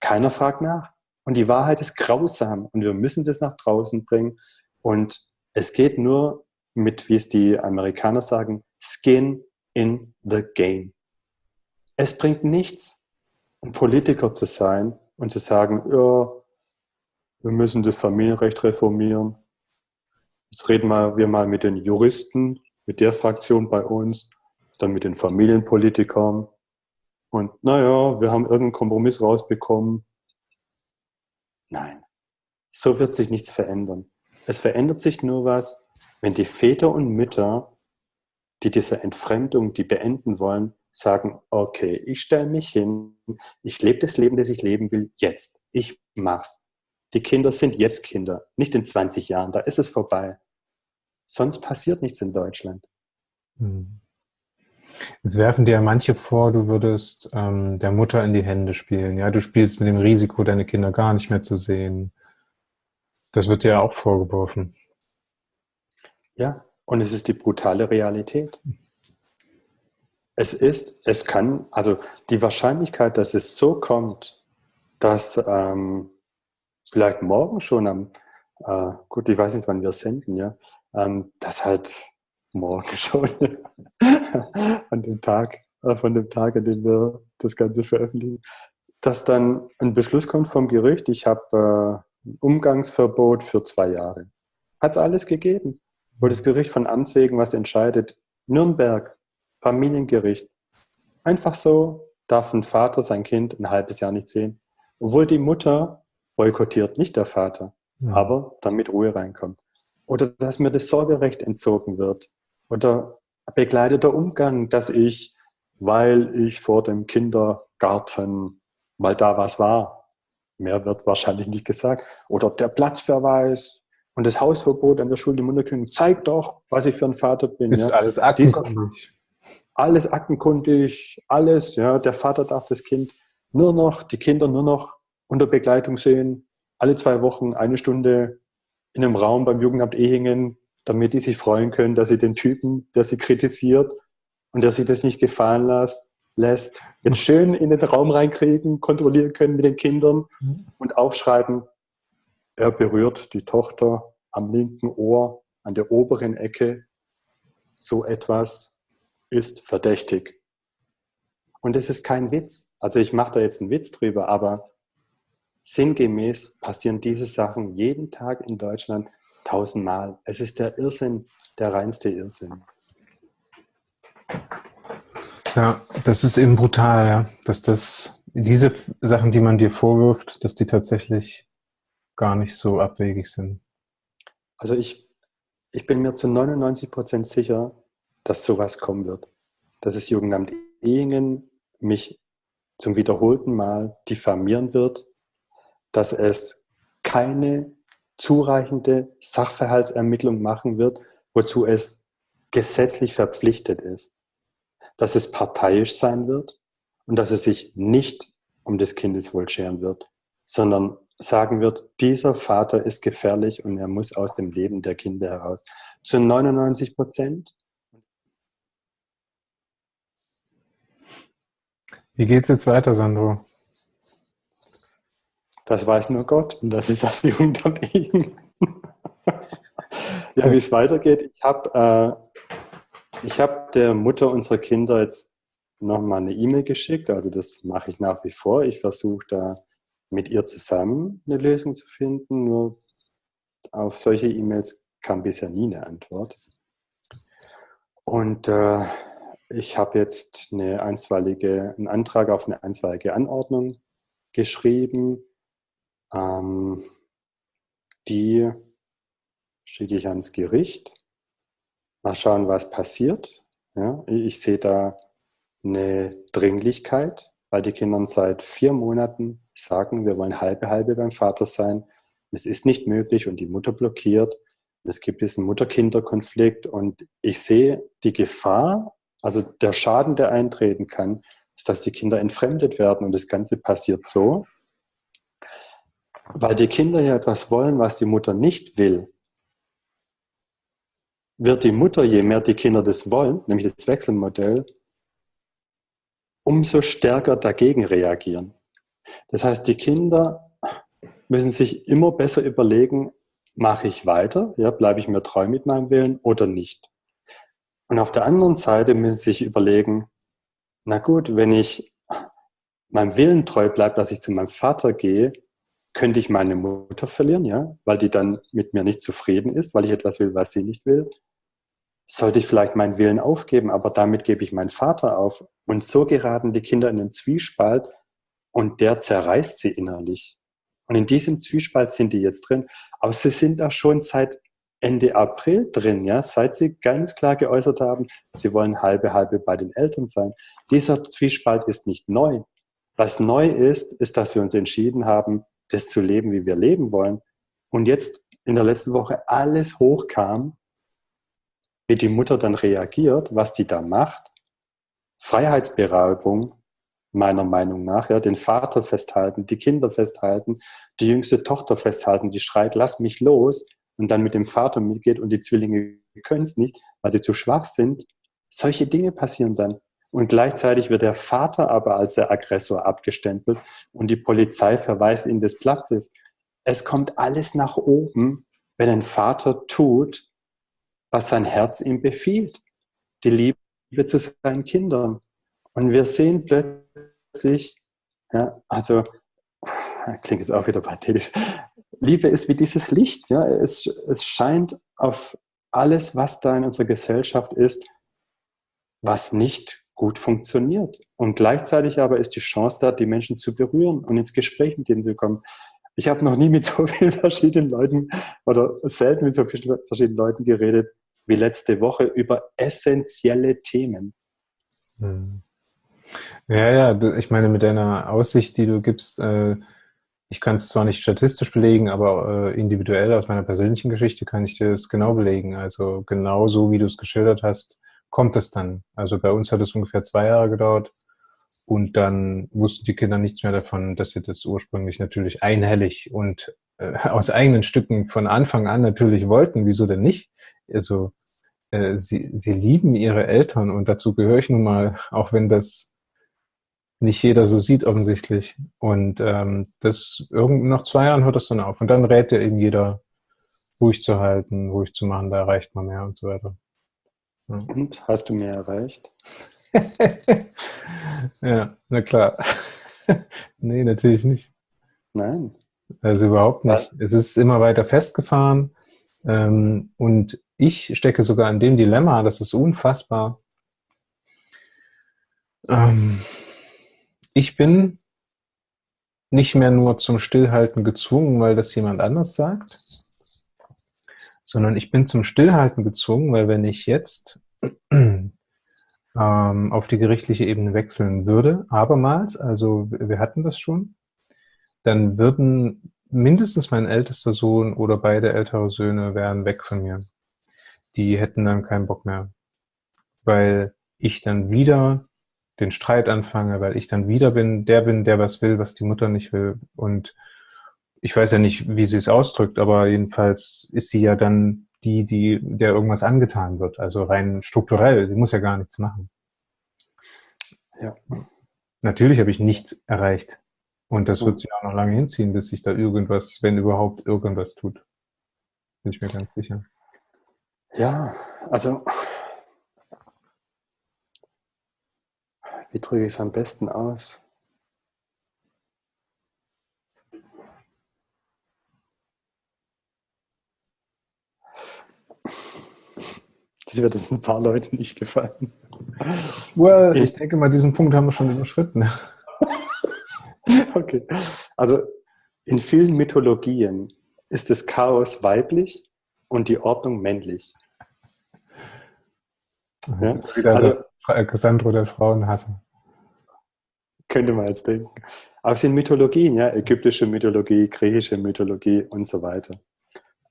Keiner fragt nach. Und die Wahrheit ist grausam und wir müssen das nach draußen bringen. Und es geht nur mit, wie es die Amerikaner sagen, Skin in the Game. Es bringt nichts, ein Politiker zu sein und zu sagen, ja, wir müssen das Familienrecht reformieren. Jetzt reden wir mal mit den Juristen, mit der Fraktion bei uns, dann mit den Familienpolitikern. Und naja, wir haben irgendeinen Kompromiss rausbekommen. Nein, so wird sich nichts verändern. Es verändert sich nur was, wenn die Väter und Mütter, die diese Entfremdung, die beenden wollen, sagen, okay, ich stelle mich hin, ich lebe das Leben, das ich leben will, jetzt. Ich mach's. Die Kinder sind jetzt Kinder, nicht in 20 Jahren, da ist es vorbei. Sonst passiert nichts in Deutschland. Hm. Jetzt werfen dir ja manche vor, du würdest ähm, der Mutter in die Hände spielen. Ja, du spielst mit dem Risiko, deine Kinder gar nicht mehr zu sehen. Das wird dir ja auch vorgeworfen. Ja, und es ist die brutale Realität. Es ist, es kann, also die Wahrscheinlichkeit, dass es so kommt, dass ähm, vielleicht morgen schon am, äh, gut, ich weiß nicht, wann wir senden, ja, ähm, das halt morgen schon an dem Tag, äh, von dem Tag, an dem wir das Ganze veröffentlichen, dass dann ein Beschluss kommt vom Gericht, ich habe äh, ein Umgangsverbot für zwei Jahre. Hat es alles gegeben. Wo das Gericht von Amts wegen was entscheidet. Nürnberg, Familiengericht. Einfach so darf ein Vater sein Kind ein halbes Jahr nicht sehen. Obwohl die Mutter boykottiert, nicht der Vater, ja. aber damit Ruhe reinkommt. oder dass mir das Sorgerecht entzogen wird oder begleiteter Umgang, dass ich, weil ich vor dem Kindergarten, weil da was war, mehr wird wahrscheinlich nicht gesagt, oder der Platzverweis und das Hausverbot an der Schule, die Munterkündung, zeigt doch, was ich für ein Vater bin. Ist ja. alles aktenkundig. Alles aktenkundig, alles, ja, der Vater darf das Kind nur noch, die Kinder nur noch unter Begleitung sehen, alle zwei Wochen eine Stunde in einem Raum beim Jugendamt Ehingen, damit die sich freuen können, dass sie den Typen, der sie kritisiert und der sich das nicht gefallen lässt, lässt jetzt schön in den Raum reinkriegen, kontrollieren können mit den Kindern und aufschreiben, er berührt die Tochter am linken Ohr, an der oberen Ecke. So etwas ist verdächtig. Und es ist kein Witz. Also ich mache da jetzt einen Witz drüber, aber Sinngemäß passieren diese Sachen jeden Tag in Deutschland tausendmal. Es ist der Irrsinn, der reinste Irrsinn. Ja, das ist eben brutal, ja. dass das diese Sachen, die man dir vorwirft, dass die tatsächlich gar nicht so abwegig sind. Also ich, ich bin mir zu 99 Prozent sicher, dass sowas kommen wird. Dass das Jugendamt Ehingen mich zum wiederholten Mal diffamieren wird dass es keine zureichende Sachverhaltsermittlung machen wird, wozu es gesetzlich verpflichtet ist. Dass es parteiisch sein wird und dass es sich nicht um des Kindeswohl scheren wird, sondern sagen wird, dieser Vater ist gefährlich und er muss aus dem Leben der Kinder heraus. Zu 99 Prozent. Wie geht es jetzt weiter, Sandro? Das weiß nur Gott und das ist das Jugendamt ja, wie es weitergeht. Ich habe äh, hab der Mutter unserer Kinder jetzt nochmal eine E-Mail geschickt. Also das mache ich nach wie vor. Ich versuche da mit ihr zusammen eine Lösung zu finden. Nur auf solche E-Mails kam bisher nie eine Antwort. Und äh, ich habe jetzt eine einstweilige, einen Antrag auf eine einstweilige Anordnung geschrieben ähm, die schicke ich ans Gericht. Mal schauen, was passiert. Ja, ich sehe da eine Dringlichkeit, weil die Kinder seit vier Monaten sagen, wir wollen halbe halbe beim Vater sein. Es ist nicht möglich und die Mutter blockiert. Es gibt diesen Mutter-Kinder-Konflikt und ich sehe die Gefahr, also der Schaden, der eintreten kann, ist, dass die Kinder entfremdet werden und das Ganze passiert so, weil die Kinder ja etwas wollen, was die Mutter nicht will, wird die Mutter, je mehr die Kinder das wollen, nämlich das Wechselmodell, umso stärker dagegen reagieren. Das heißt, die Kinder müssen sich immer besser überlegen, mache ich weiter, ja, bleibe ich mir treu mit meinem Willen oder nicht. Und auf der anderen Seite müssen sie sich überlegen, na gut, wenn ich meinem Willen treu bleibe, dass ich zu meinem Vater gehe, könnte ich meine Mutter verlieren, ja, weil die dann mit mir nicht zufrieden ist, weil ich etwas will, was sie nicht will. Sollte ich vielleicht meinen Willen aufgeben, aber damit gebe ich meinen Vater auf. Und so geraten die Kinder in den Zwiespalt und der zerreißt sie innerlich. Und in diesem Zwiespalt sind die jetzt drin. Aber sie sind da schon seit Ende April drin, ja, seit sie ganz klar geäußert haben, sie wollen halbe halbe bei den Eltern sein. Dieser Zwiespalt ist nicht neu. Was neu ist, ist, dass wir uns entschieden haben, das zu leben, wie wir leben wollen. Und jetzt in der letzten Woche alles hochkam, wie die Mutter dann reagiert, was die da macht. Freiheitsberaubung, meiner Meinung nach, ja, den Vater festhalten, die Kinder festhalten, die jüngste Tochter festhalten, die schreit, lass mich los und dann mit dem Vater mitgeht und die Zwillinge können es nicht, weil sie zu schwach sind. Solche Dinge passieren dann. Und gleichzeitig wird der Vater aber als der Aggressor abgestempelt und die Polizei verweist ihn des Platzes. Es kommt alles nach oben, wenn ein Vater tut, was sein Herz ihm befiehlt. Die Liebe zu seinen Kindern. Und wir sehen plötzlich, ja, also, klingt jetzt auch wieder pathetisch. Liebe ist wie dieses Licht, ja, es, es scheint auf alles, was da in unserer Gesellschaft ist, was nicht gut funktioniert. Und gleichzeitig aber ist die Chance da, die Menschen zu berühren und ins Gespräch mit denen zu kommen. ich habe noch nie mit so vielen verschiedenen Leuten oder selten mit so vielen verschiedenen Leuten geredet wie letzte Woche über essentielle Themen. Hm. Ja, ja, ich meine, mit deiner Aussicht, die du gibst, äh, ich kann es zwar nicht statistisch belegen, aber äh, individuell aus meiner persönlichen Geschichte kann ich dir das genau belegen. Also genau so, wie du es geschildert hast, kommt es dann. Also bei uns hat es ungefähr zwei Jahre gedauert und dann wussten die Kinder nichts mehr davon, dass sie das ursprünglich natürlich einhellig und äh, aus eigenen Stücken von Anfang an natürlich wollten. Wieso denn nicht? Also äh, sie, sie lieben ihre Eltern und dazu gehöre ich nun mal, auch wenn das nicht jeder so sieht offensichtlich. Und ähm, das irgend nach zwei Jahren hört das dann auf. Und dann rät dir eben jeder, ruhig zu halten, ruhig zu machen, da erreicht man mehr und so weiter. Ja. Und hast du mehr erreicht? ja, na klar. nee, natürlich nicht. Nein. Also überhaupt nicht. Es ist immer weiter festgefahren. Ähm, und ich stecke sogar in dem Dilemma, das ist unfassbar. Ähm, ich bin nicht mehr nur zum Stillhalten gezwungen, weil das jemand anders sagt, sondern ich bin zum Stillhalten gezwungen, weil wenn ich jetzt ähm, auf die gerichtliche Ebene wechseln würde, abermals, also wir hatten das schon, dann würden mindestens mein ältester Sohn oder beide ältere Söhne wären weg von mir. Die hätten dann keinen Bock mehr, weil ich dann wieder den Streit anfange, weil ich dann wieder bin, der bin, der was will, was die Mutter nicht will. Und ich weiß ja nicht, wie sie es ausdrückt, aber jedenfalls ist sie ja dann die, die, der irgendwas angetan wird. Also rein strukturell. Sie muss ja gar nichts machen. Ja. Natürlich habe ich nichts erreicht. Und das wird sich auch noch lange hinziehen, bis sich da irgendwas, wenn überhaupt irgendwas tut. Bin ich mir ganz sicher. Ja, also Wie drücke ich es am besten aus? Das wird jetzt ein paar Leuten nicht gefallen. Well, ich denke mal, diesen Punkt haben wir schon überschritten. okay. Also in vielen Mythologien ist das Chaos weiblich und die Ordnung männlich. Ja? Also, Cassandro der Frauenhasser. Könnte man jetzt denken. Aber es sind Mythologien, ja, ägyptische Mythologie, griechische Mythologie und so weiter.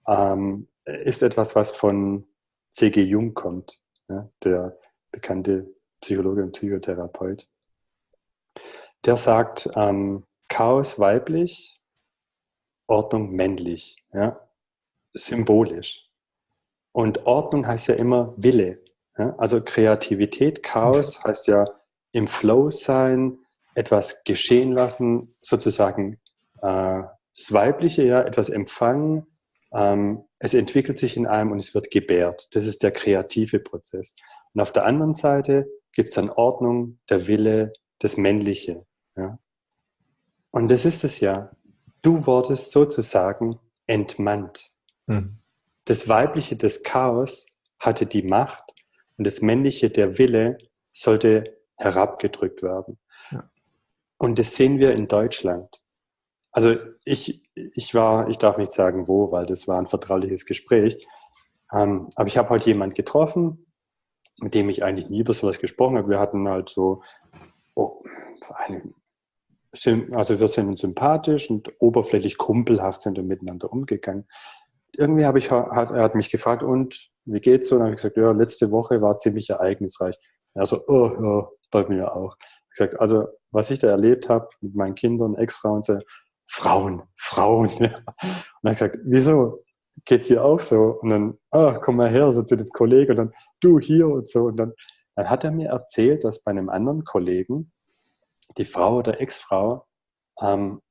Ähm, ist etwas, was von C.G. Jung kommt, ja, der bekannte Psychologe und Psychotherapeut. Der sagt, ähm, Chaos weiblich, Ordnung männlich, ja, symbolisch. Und Ordnung heißt ja immer Wille. Ja? Also Kreativität, Chaos heißt ja im Flow sein, etwas geschehen lassen, sozusagen äh, das Weibliche, ja, etwas empfangen. Ähm, es entwickelt sich in einem und es wird gebärt. Das ist der kreative Prozess. Und auf der anderen Seite gibt es dann Ordnung, der Wille, das Männliche. Ja? Und das ist es ja. Du wurdest sozusagen entmannt. Mhm. Das Weibliche, das Chaos, hatte die Macht und das Männliche, der Wille, sollte herabgedrückt werden. Und das sehen wir in Deutschland. Also ich, ich war, ich darf nicht sagen wo, weil das war ein vertrauliches Gespräch. Ähm, aber ich habe heute jemanden getroffen, mit dem ich eigentlich nie über sowas gesprochen habe. Wir hatten halt so, oh, also wir sind sympathisch und oberflächlich kumpelhaft sind wir miteinander umgegangen. Irgendwie habe ich, hat, er hat mich gefragt, und wie geht's so? Und habe ich gesagt, ja, letzte Woche war ziemlich ereignisreich. Er so, oh, ja, bei mir auch. Ich gesagt, also was ich da erlebt habe mit meinen Kindern, Ex-Frauen, so, Frauen, Frauen. Ja. Und dann gesagt, wieso? Geht's dir auch so? Und dann, ah, komm mal her, so zu dem Kollegen und dann, du hier und so. Und dann, dann hat er mir erzählt, dass bei einem anderen Kollegen die Frau oder Ex-Frau ähm,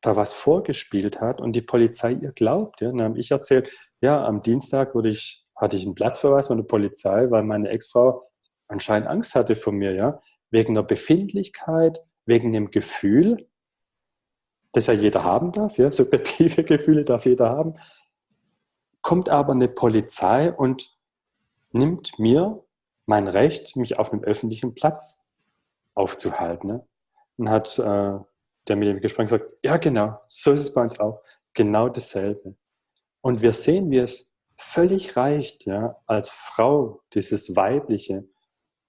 da was vorgespielt hat und die Polizei ihr glaubt. Ja. Dann habe ich erzählt, ja, am Dienstag wurde ich hatte ich einen Platzverweis von der Polizei, weil meine Ex-Frau anscheinend Angst hatte vor mir, ja, wegen der Befindlichkeit, wegen dem Gefühl, das ja jeder haben darf, ja, subjektive Gefühle darf jeder haben, kommt aber eine Polizei und nimmt mir mein Recht, mich auf einem öffentlichen Platz aufzuhalten. Ne? Und hat äh, der mit dem Gespräch sagt, ja genau, so ist es bei uns auch, genau dasselbe. Und wir sehen, wie es völlig reicht, ja, als Frau, dieses Weibliche,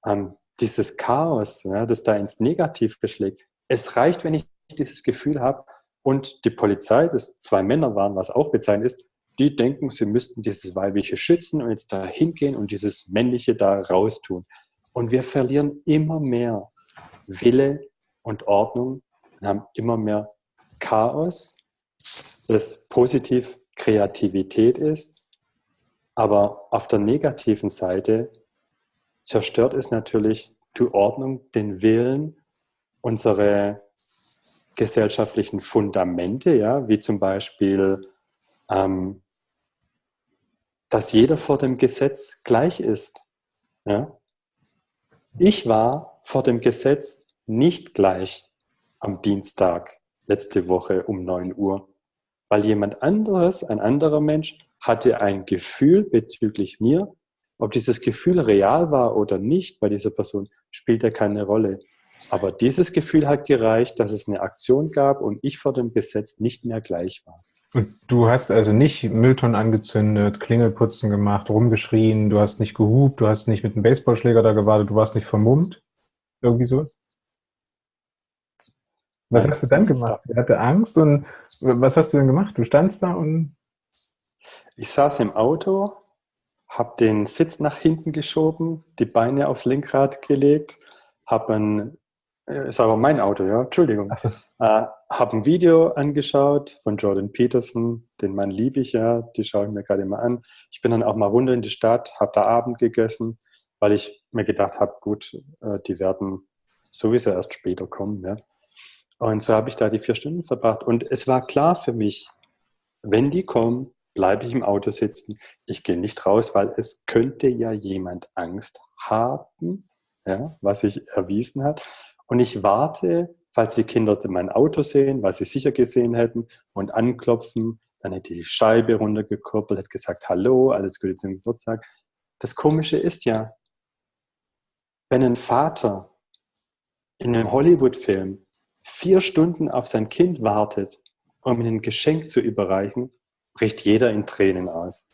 ähm, dieses Chaos, ja, das da ins Negative schlägt. Es reicht, wenn ich dieses Gefühl habe und die Polizei, das zwei Männer waren, was auch bezeichnet ist, die denken, sie müssten dieses Weibliche schützen und jetzt da hingehen und dieses Männliche da raustun. Und wir verlieren immer mehr Wille und Ordnung und haben immer mehr Chaos, das positiv Kreativität ist, aber auf der negativen Seite zerstört es natürlich die Ordnung, den Willen, unsere gesellschaftlichen Fundamente, ja, wie zum Beispiel, ähm, dass jeder vor dem Gesetz gleich ist. Ja. Ich war vor dem Gesetz nicht gleich am Dienstag letzte Woche um 9 Uhr, weil jemand anderes, ein anderer Mensch, hatte ein Gefühl bezüglich mir. Ob dieses Gefühl real war oder nicht bei dieser Person, spielt ja keine Rolle. Aber dieses Gefühl hat gereicht, dass es eine Aktion gab und ich vor dem Gesetz nicht mehr gleich war. Und du hast also nicht Mülltonnen angezündet, Klingelputzen gemacht, rumgeschrien, du hast nicht gehupt, du hast nicht mit einem Baseballschläger da gewartet, du warst nicht vermummt? Irgendwie so? Was Nein, hast du dann gemacht? Sie hatte Angst und was hast du denn gemacht? Du standst da und... Ich saß im Auto, habe den Sitz nach hinten geschoben, die Beine aufs Lenkrad gelegt, habe ein äh, ist aber mein Auto, ja, Entschuldigung. So. Äh, habe ein Video angeschaut von Jordan Peterson, den Mann liebe ich ja, die schaue ich mir gerade immer an. Ich bin dann auch mal runter in die Stadt, habe da Abend gegessen, weil ich mir gedacht habe, gut, äh, die werden sowieso erst später kommen. Ja. Und so habe ich da die vier Stunden verbracht. Und es war klar für mich, wenn die kommen, bleibe ich im Auto sitzen. Ich gehe nicht raus, weil es könnte ja jemand Angst haben, ja, was sich erwiesen hat. Und ich warte, falls die Kinder mein Auto sehen, was sie sicher gesehen hätten, und anklopfen. Dann hätte die Scheibe runtergekurbelt, hätte gesagt, hallo, alles Gute zum Geburtstag. Das Komische ist ja, wenn ein Vater in einem Hollywood-Film vier Stunden auf sein Kind wartet, um ihm ein Geschenk zu überreichen, bricht jeder in Tränen aus.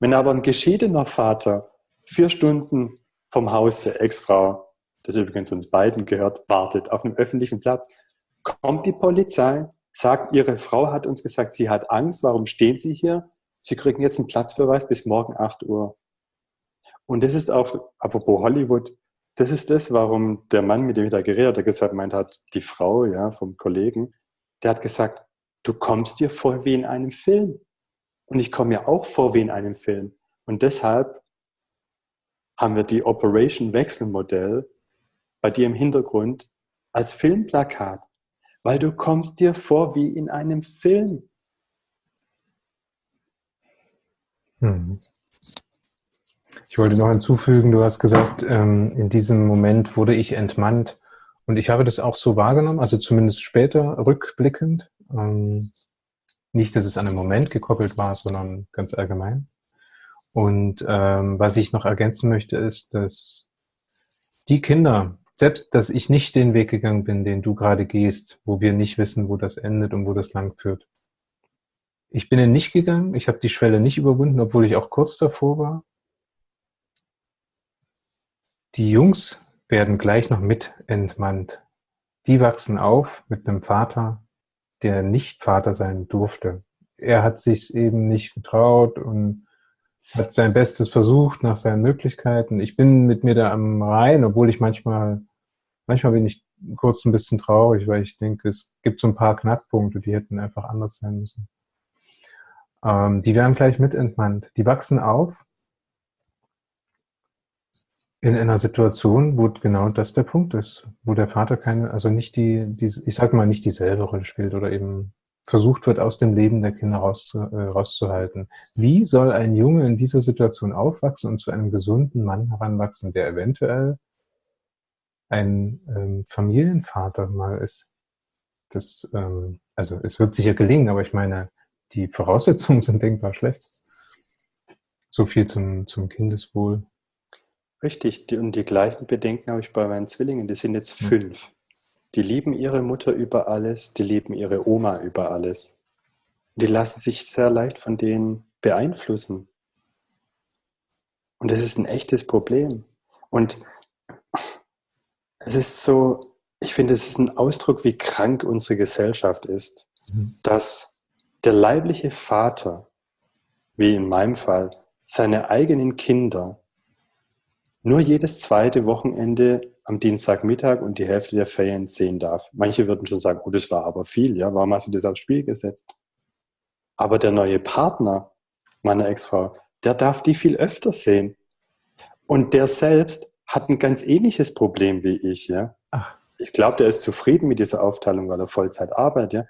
Wenn aber ein geschiedener Vater vier Stunden vom Haus der Ex-Frau, das übrigens uns beiden gehört, wartet auf einem öffentlichen Platz, kommt die Polizei, sagt, ihre Frau hat uns gesagt, sie hat Angst, warum stehen Sie hier? Sie kriegen jetzt einen Platzverweis bis morgen 8 Uhr. Und das ist auch, apropos Hollywood, das ist das, warum der Mann, mit dem ich da geredet habe, gesagt meint hat, die Frau ja, vom Kollegen, der hat gesagt, du kommst dir vor wie in einem Film. Und ich komme mir auch vor wie in einem Film. Und deshalb haben wir die Operation Wechselmodell bei dir im Hintergrund als Filmplakat, weil du kommst dir vor wie in einem Film. Hm. Ich wollte noch hinzufügen, du hast gesagt, ähm, in diesem Moment wurde ich entmannt. Und ich habe das auch so wahrgenommen, also zumindest später rückblickend. Nicht, dass es an einem Moment gekoppelt war, sondern ganz allgemein. Und ähm, was ich noch ergänzen möchte, ist, dass die Kinder, selbst dass ich nicht den Weg gegangen bin, den du gerade gehst, wo wir nicht wissen, wo das endet und wo das lang führt. Ich bin ihn nicht gegangen, ich habe die Schwelle nicht überwunden, obwohl ich auch kurz davor war. Die Jungs werden gleich noch mit entmannt. Die wachsen auf mit einem Vater, der nicht Vater sein durfte. Er hat sich eben nicht getraut und hat sein Bestes versucht nach seinen Möglichkeiten. Ich bin mit mir da am Rhein, obwohl ich manchmal, manchmal bin ich kurz ein bisschen traurig, weil ich denke, es gibt so ein paar Knackpunkte, die hätten einfach anders sein müssen. Ähm, die werden gleich mit entmannt. Die wachsen auf in einer Situation, wo genau das der Punkt ist, wo der Vater keine, also nicht die, die ich sag mal, nicht dieselbe Rolle spielt oder eben versucht wird, aus dem Leben der Kinder rauszu, äh, rauszuhalten. Wie soll ein Junge in dieser Situation aufwachsen und zu einem gesunden Mann heranwachsen, der eventuell ein ähm, Familienvater mal ist? Das, ähm, also es wird sicher gelingen, aber ich meine, die Voraussetzungen sind denkbar schlecht. So viel zum, zum Kindeswohl. Richtig, die, und die gleichen Bedenken habe ich bei meinen Zwillingen, die sind jetzt fünf. die lieben ihre Mutter über alles, die lieben ihre Oma über alles. Die lassen sich sehr leicht von denen beeinflussen. Und das ist ein echtes Problem. Und es ist so, ich finde, es ist ein Ausdruck, wie krank unsere Gesellschaft ist, mhm. dass der leibliche Vater, wie in meinem Fall, seine eigenen Kinder nur jedes zweite Wochenende am Dienstagmittag und die Hälfte der Ferien sehen darf. Manche würden schon sagen, oh, das war aber viel, ja, warum hast du das aufs Spiel gesetzt? Aber der neue Partner meiner Ex-Frau, der darf die viel öfter sehen. Und der selbst hat ein ganz ähnliches Problem wie ich, ja. Ach. Ich glaube, der ist zufrieden mit dieser Aufteilung, weil er Vollzeit arbeitet, ja.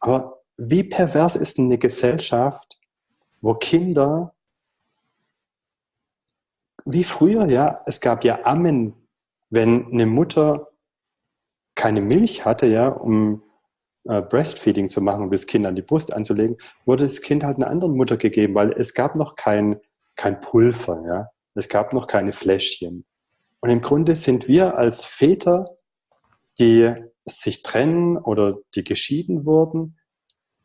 Aber wie pervers ist denn eine Gesellschaft, wo Kinder wie früher, ja, es gab ja Ammen, wenn eine Mutter keine Milch hatte, ja, um äh, Breastfeeding zu machen, um das Kind an die Brust anzulegen, wurde das Kind halt einer anderen Mutter gegeben, weil es gab noch kein, kein Pulver, ja, es gab noch keine Fläschchen. Und im Grunde sind wir als Väter, die sich trennen oder die geschieden wurden,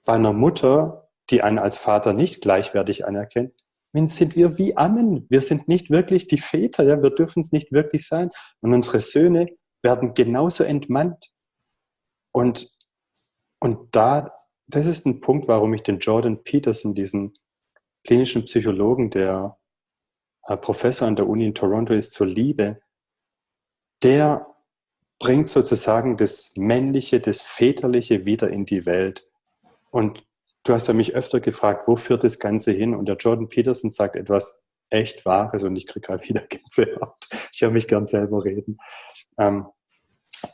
bei einer Mutter, die einen als Vater nicht gleichwertig anerkennt, sind wir wie Ammen. Wir sind nicht wirklich die Väter, ja? wir dürfen es nicht wirklich sein. Und unsere Söhne werden genauso entmannt. Und, und da, das ist ein Punkt, warum ich den Jordan Peterson, diesen klinischen Psychologen, der äh, Professor an der Uni in Toronto ist, zur Liebe, der bringt sozusagen das Männliche, das Väterliche wieder in die Welt. Und du hast ja mich öfter gefragt, wo führt das Ganze hin? Und der Jordan Peterson sagt etwas echt Wahres und ich kriege gerade wieder Gänsehaut. Ich höre mich gern selber reden. Ähm,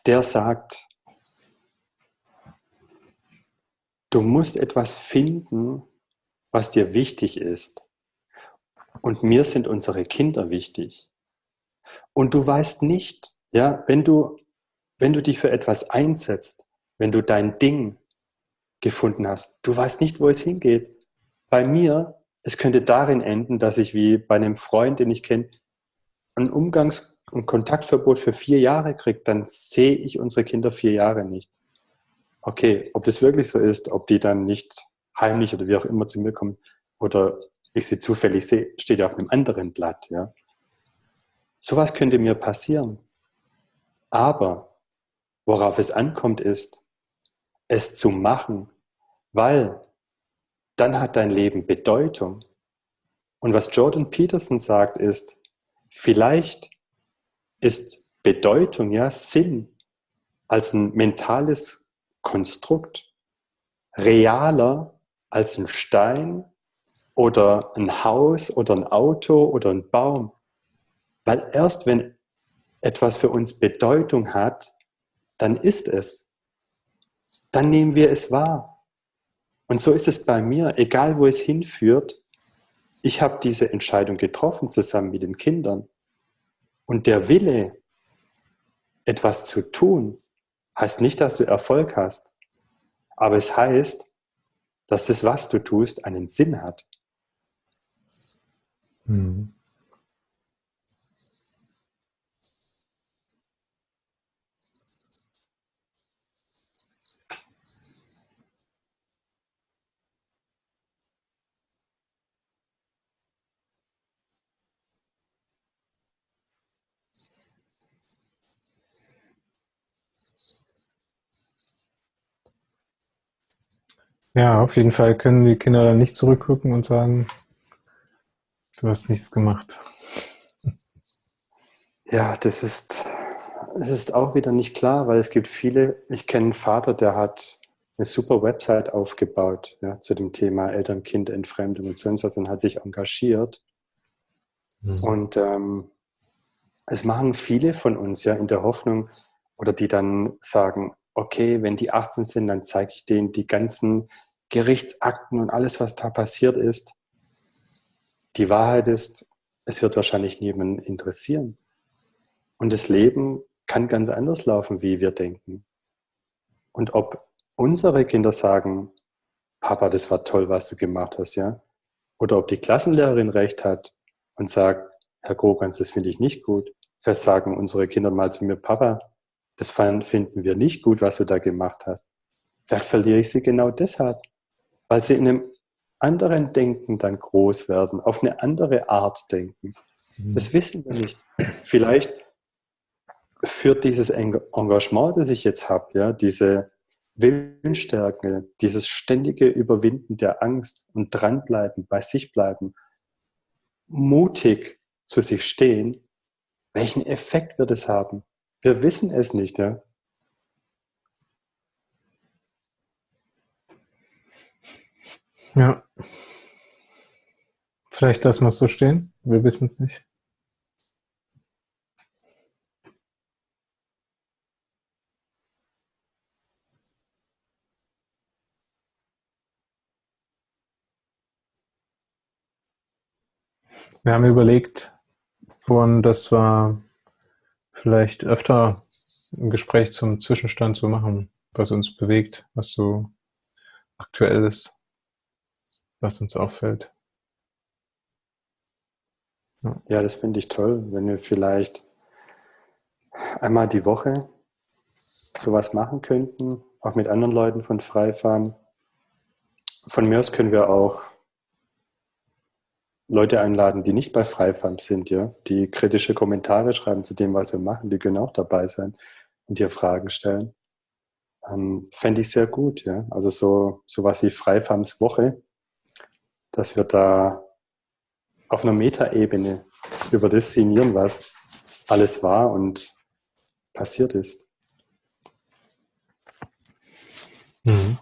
der sagt, du musst etwas finden, was dir wichtig ist. Und mir sind unsere Kinder wichtig. Und du weißt nicht, ja, wenn du, wenn du dich für etwas einsetzt, wenn du dein Ding, gefunden hast. Du weißt nicht, wo es hingeht. Bei mir, es könnte darin enden, dass ich wie bei einem Freund, den ich kenne, ein Umgangs- und Kontaktverbot für vier Jahre kriege, dann sehe ich unsere Kinder vier Jahre nicht. Okay, ob das wirklich so ist, ob die dann nicht heimlich oder wie auch immer zu mir kommen oder ich sie zufällig sehe, steht ja auf einem anderen Blatt. Ja. Sowas könnte mir passieren. Aber worauf es ankommt, ist, es zu machen, weil dann hat dein Leben Bedeutung. Und was Jordan Peterson sagt ist, vielleicht ist Bedeutung, ja, Sinn als ein mentales Konstrukt realer als ein Stein oder ein Haus oder ein Auto oder ein Baum. Weil erst wenn etwas für uns Bedeutung hat, dann ist es dann nehmen wir es wahr. Und so ist es bei mir, egal wo es hinführt, ich habe diese Entscheidung getroffen zusammen mit den Kindern. Und der Wille, etwas zu tun, heißt nicht, dass du Erfolg hast, aber es heißt, dass das, was du tust, einen Sinn hat. Mhm. Ja, auf jeden Fall können die Kinder dann nicht zurückgucken und sagen, du hast nichts gemacht. Ja, das ist, das ist auch wieder nicht klar, weil es gibt viele, ich kenne einen Vater, der hat eine super Website aufgebaut ja, zu dem Thema Eltern-Kind-Entfremdung und sonst was und hat sich engagiert. Mhm. Und ähm, es machen viele von uns ja in der Hoffnung, oder die dann sagen, okay, wenn die 18 sind, dann zeige ich denen die ganzen Gerichtsakten und alles, was da passiert ist. Die Wahrheit ist, es wird wahrscheinlich niemanden interessieren. Und das Leben kann ganz anders laufen, wie wir denken. Und ob unsere Kinder sagen, Papa, das war toll, was du gemacht hast, ja? Oder ob die Klassenlehrerin recht hat und sagt, Herr Grogans, das finde ich nicht gut. Vielleicht sagen unsere Kinder mal zu mir, Papa, das finden wir nicht gut, was du da gemacht hast. Vielleicht verliere ich sie genau deshalb, weil sie in einem anderen Denken dann groß werden, auf eine andere Art denken. Mhm. Das wissen wir nicht. Vielleicht führt dieses Engagement, das ich jetzt habe, ja, diese Willensstärke, dieses ständige Überwinden der Angst und dranbleiben, bei sich bleiben, mutig zu sich stehen, welchen Effekt wird es haben? Wir wissen es nicht, ja. Ja. Vielleicht lassen wir es so stehen. Wir wissen es nicht. Wir haben überlegt, vorhin, das war vielleicht öfter ein Gespräch zum Zwischenstand zu machen, was uns bewegt, was so aktuell ist, was uns auffällt. Ja, ja das finde ich toll, wenn wir vielleicht einmal die Woche sowas machen könnten, auch mit anderen Leuten von Freifahren. Von mir aus können wir auch Leute einladen, die nicht bei Freifam sind, ja, die kritische Kommentare schreiben zu dem, was wir machen, die können auch dabei sein und dir Fragen stellen. Ähm, Fände ich sehr gut, ja. Also so sowas wie Freifams Woche, dass wir da auf einer Metaebene über das sinnieren, was alles war und passiert ist. Mhm.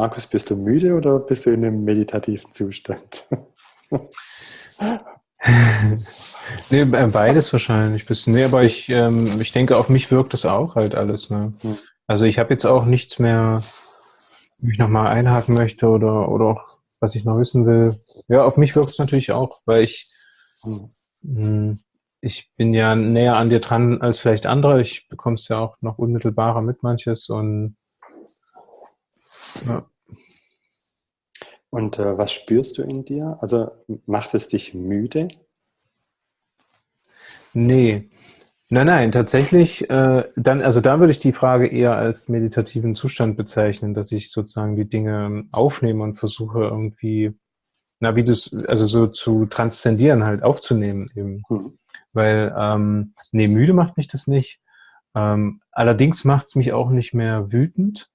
Markus, bist du müde oder bist du in einem meditativen Zustand? nee, beides wahrscheinlich. Bisschen. Nee, aber ich, ähm, ich denke, auf mich wirkt das auch halt alles. Ne? Hm. Also ich habe jetzt auch nichts mehr, wo ich nochmal einhaken möchte oder, oder auch, was ich noch wissen will. Ja, auf mich wirkt es natürlich auch, weil ich, hm. hm. ich bin ja näher an dir dran als vielleicht andere. Ich bekomme es ja auch noch unmittelbarer mit manches und ja. Und äh, was spürst du in dir? Also macht es dich müde? Nee. Nein, nein, tatsächlich, äh, dann, also da würde ich die Frage eher als meditativen Zustand bezeichnen, dass ich sozusagen die Dinge aufnehme und versuche irgendwie, na, wie das, also so zu transzendieren, halt aufzunehmen eben. Hm. Weil, ähm, nee, müde macht mich das nicht. Ähm, allerdings macht es mich auch nicht mehr wütend.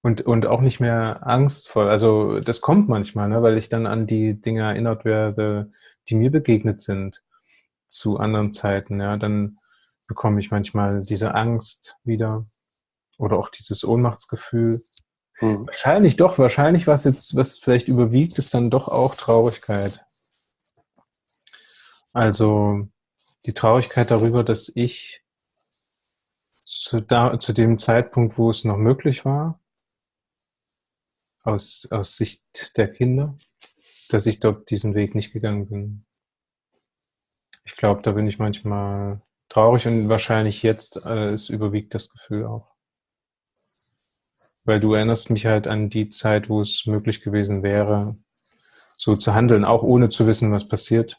Und, und auch nicht mehr angstvoll. Also das kommt manchmal, ne, weil ich dann an die Dinge erinnert werde, die mir begegnet sind zu anderen Zeiten. Ja, dann bekomme ich manchmal diese Angst wieder oder auch dieses Ohnmachtsgefühl. Hm. Wahrscheinlich doch, wahrscheinlich was jetzt, was vielleicht überwiegt, ist dann doch auch Traurigkeit. Also die Traurigkeit darüber, dass ich zu, da, zu dem Zeitpunkt, wo es noch möglich war, aus, aus Sicht der Kinder, dass ich dort diesen Weg nicht gegangen bin. Ich glaube, da bin ich manchmal traurig und wahrscheinlich jetzt äh, es überwiegt das Gefühl auch. Weil du erinnerst mich halt an die Zeit, wo es möglich gewesen wäre, so zu handeln, auch ohne zu wissen, was passiert.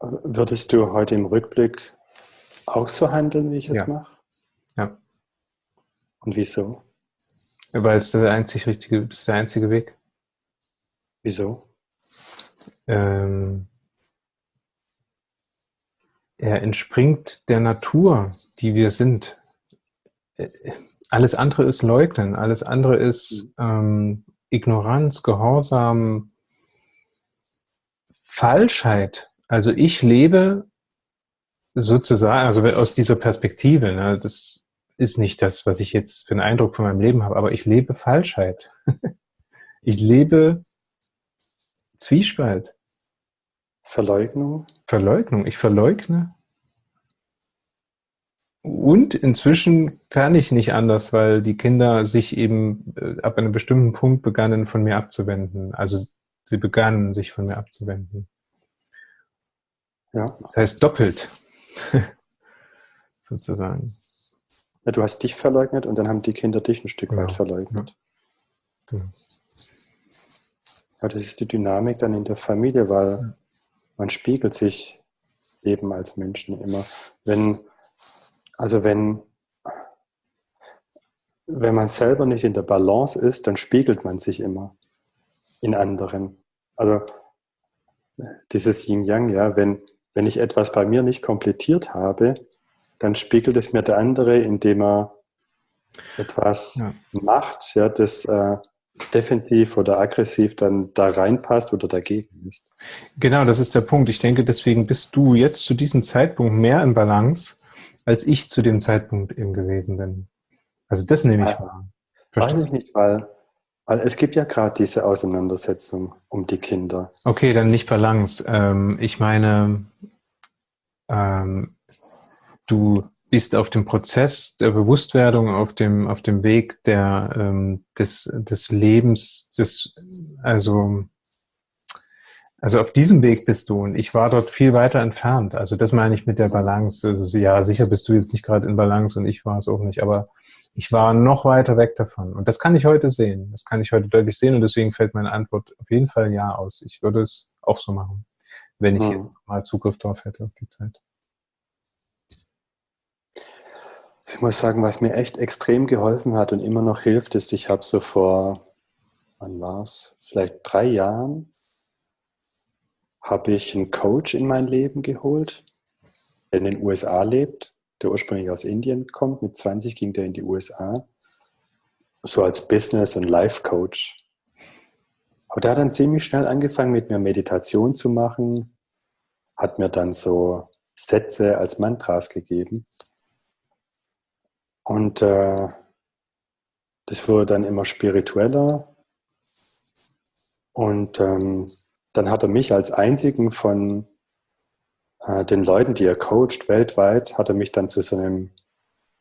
Würdest du heute im Rückblick auch so handeln, wie ich es ja. mache? Ja. Und wieso? Weil es der einzig richtige, das ist der einzige Weg. Wieso? Ähm, er entspringt der Natur, die wir sind. Alles andere ist Leugnen, alles andere ist mhm. ähm, Ignoranz, Gehorsam, Falschheit. Also ich lebe sozusagen, also aus dieser Perspektive, ne, das ist nicht das, was ich jetzt für einen Eindruck von meinem Leben habe, aber ich lebe Falschheit. ich lebe Zwiespalt. Verleugnung? Verleugnung. Ich verleugne. Und inzwischen kann ich nicht anders, weil die Kinder sich eben äh, ab einem bestimmten Punkt begannen, von mir abzuwenden. Also sie begannen, sich von mir abzuwenden. Ja. Das heißt doppelt. Sozusagen. Ja, du hast dich verleugnet und dann haben die Kinder dich ein Stück genau. weit verleugnet. Ja. Genau. Ja, das ist die Dynamik dann in der Familie, weil man spiegelt sich eben als Menschen immer. Wenn, also wenn, wenn man selber nicht in der Balance ist, dann spiegelt man sich immer in anderen. Also dieses Yin-Yang, ja, wenn, wenn ich etwas bei mir nicht komplettiert habe, dann spiegelt es mir der andere, indem er etwas ja. macht, ja, das äh, defensiv oder aggressiv dann da reinpasst oder dagegen ist. Genau, das ist der Punkt. Ich denke, deswegen bist du jetzt zu diesem Zeitpunkt mehr in Balance, als ich zu dem Zeitpunkt eben gewesen bin. Also das nehme ich wahr. Weiß ich nicht, weil, weil es gibt ja gerade diese Auseinandersetzung um die Kinder. Okay, dann nicht Balance. Ähm, ich meine, ähm, du bist auf dem Prozess der Bewusstwerdung, auf dem, auf dem Weg der, ähm, des, des Lebens, des, also, also auf diesem Weg bist du und ich war dort viel weiter entfernt. Also das meine ich mit der Balance. Also ja, sicher bist du jetzt nicht gerade in Balance und ich war es auch nicht, aber ich war noch weiter weg davon. Und das kann ich heute sehen. Das kann ich heute deutlich sehen und deswegen fällt meine Antwort auf jeden Fall ja aus. Ich würde es auch so machen, wenn ich hm. jetzt mal Zugriff drauf hätte auf die Zeit. Ich muss sagen, was mir echt extrem geholfen hat und immer noch hilft, ist, ich habe so vor, wann war es, vielleicht drei Jahren, habe ich einen Coach in mein Leben geholt, der in den USA lebt, der ursprünglich aus Indien kommt. Mit 20 ging der in die USA, so als Business- und Life-Coach. Aber der hat dann ziemlich schnell angefangen, mit mir Meditation zu machen, hat mir dann so Sätze als Mantras gegeben. Und äh, das wurde dann immer spiritueller. Und ähm, dann hat er mich als einzigen von äh, den Leuten, die er coacht weltweit, hat er mich dann zu so einem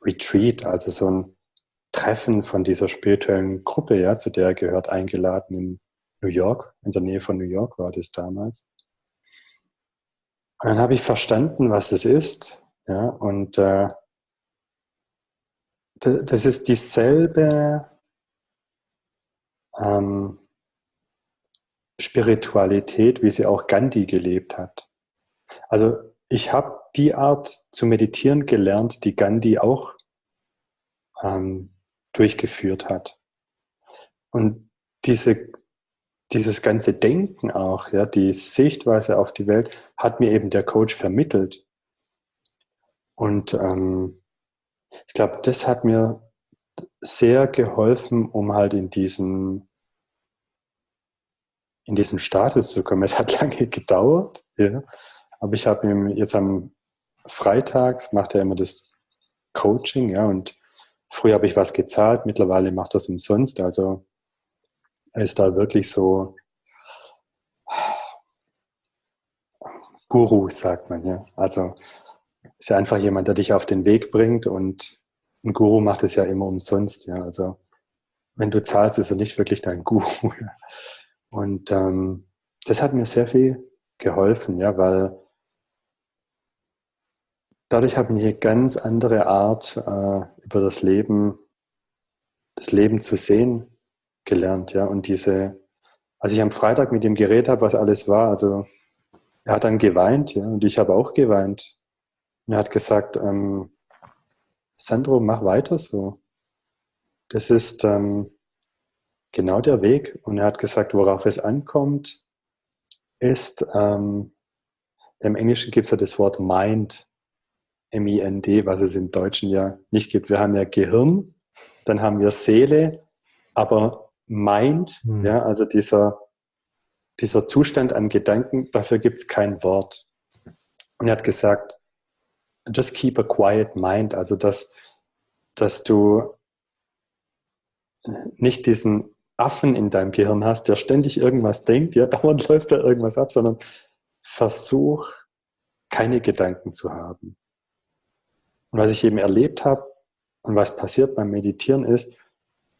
Retreat, also so ein Treffen von dieser spirituellen Gruppe, ja, zu der er gehört, eingeladen in New York, in der Nähe von New York war das damals. Und dann habe ich verstanden, was es ist, ja, und äh, das ist dieselbe ähm, Spiritualität, wie sie auch Gandhi gelebt hat. Also ich habe die Art zu meditieren gelernt, die Gandhi auch ähm, durchgeführt hat. Und diese, dieses ganze Denken auch, ja, die Sichtweise auf die Welt, hat mir eben der Coach vermittelt. Und ähm, ich glaube, das hat mir sehr geholfen, um halt in diesen, in diesen Status zu kommen. Es hat lange gedauert, ja, aber ich habe ihm jetzt am Freitags macht er immer das Coaching, ja, und früher habe ich was gezahlt, mittlerweile macht es umsonst, also er ist da wirklich so Guru, sagt man, ja. Also ist ja einfach jemand, der dich auf den Weg bringt und ein Guru macht es ja immer umsonst, ja. Also wenn du zahlst, ist er nicht wirklich dein Guru. Und ähm, das hat mir sehr viel geholfen, ja, weil dadurch habe ich eine ganz andere Art äh, über das Leben, das Leben zu sehen gelernt, ja. Und diese, als ich am Freitag mit ihm geredet habe, was alles war, also er hat dann geweint, ja, und ich habe auch geweint. Und er hat gesagt, ähm, Sandro, mach weiter so. Das ist ähm, genau der Weg. Und er hat gesagt, worauf es ankommt, ist, ähm, im Englischen gibt es ja das Wort Mind, M-I-N-D, was es im Deutschen ja nicht gibt. Wir haben ja Gehirn, dann haben wir Seele, aber Mind, hm. ja, also dieser, dieser Zustand an Gedanken, dafür gibt es kein Wort. Und er hat gesagt, just keep a quiet mind, also dass, dass du nicht diesen Affen in deinem Gehirn hast, der ständig irgendwas denkt, ja, dauernd läuft da irgendwas ab, sondern versuch, keine Gedanken zu haben. Und was ich eben erlebt habe und was passiert beim Meditieren ist,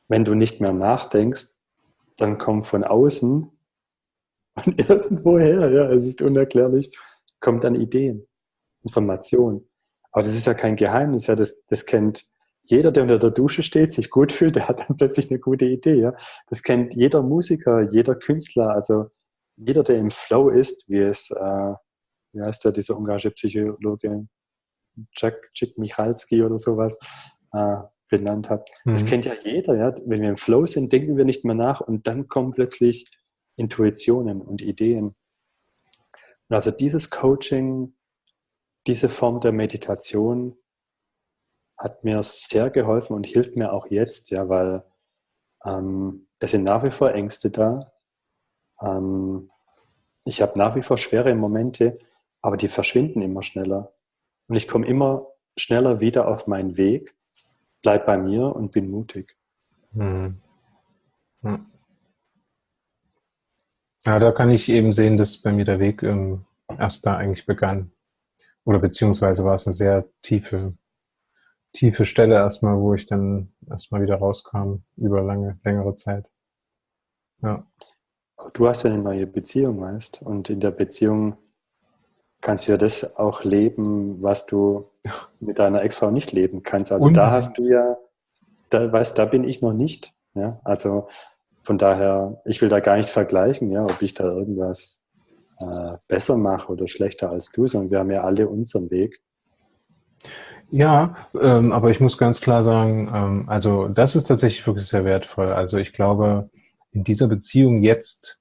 wenn du nicht mehr nachdenkst, dann kommt von außen und irgendwoher, ja, es ist unerklärlich, kommt dann Ideen, Informationen. Aber das ist ja kein Geheimnis, ja, das, das kennt jeder, der unter der Dusche steht, sich gut fühlt, der hat dann plötzlich eine gute Idee. Ja. Das kennt jeder Musiker, jeder Künstler, also jeder, der im Flow ist, wie es äh, wie heißt der, dieser ungarische Psychologe, Jack, Jack Michalski oder sowas, äh, benannt hat. Mhm. Das kennt ja jeder, ja. Wenn wir im Flow sind, denken wir nicht mehr nach und dann kommen plötzlich Intuitionen und Ideen. Und also dieses Coaching, diese Form der Meditation hat mir sehr geholfen und hilft mir auch jetzt, ja, weil ähm, es sind nach wie vor Ängste da. Ähm, ich habe nach wie vor schwere Momente, aber die verschwinden immer schneller. Und ich komme immer schneller wieder auf meinen Weg, bleib bei mir und bin mutig. Hm. Ja. ja. da kann ich eben sehen, dass bei mir der Weg ähm, erst da eigentlich begann. Oder beziehungsweise war es eine sehr tiefe, tiefe Stelle erstmal, wo ich dann erstmal wieder rauskam über lange, längere Zeit. Ja. Du hast ja eine neue Beziehung, weißt Und in der Beziehung kannst du ja das auch leben, was du mit deiner Ex-Frau nicht leben kannst. Also Und? da hast du ja, da weißt, da bin ich noch nicht. Ja, also von daher, ich will da gar nicht vergleichen, ja, ob ich da irgendwas äh, besser mache oder schlechter als du, sondern wir haben ja alle unseren Weg. Ja, ähm, aber ich muss ganz klar sagen, ähm, also das ist tatsächlich wirklich sehr wertvoll. Also ich glaube, in dieser Beziehung jetzt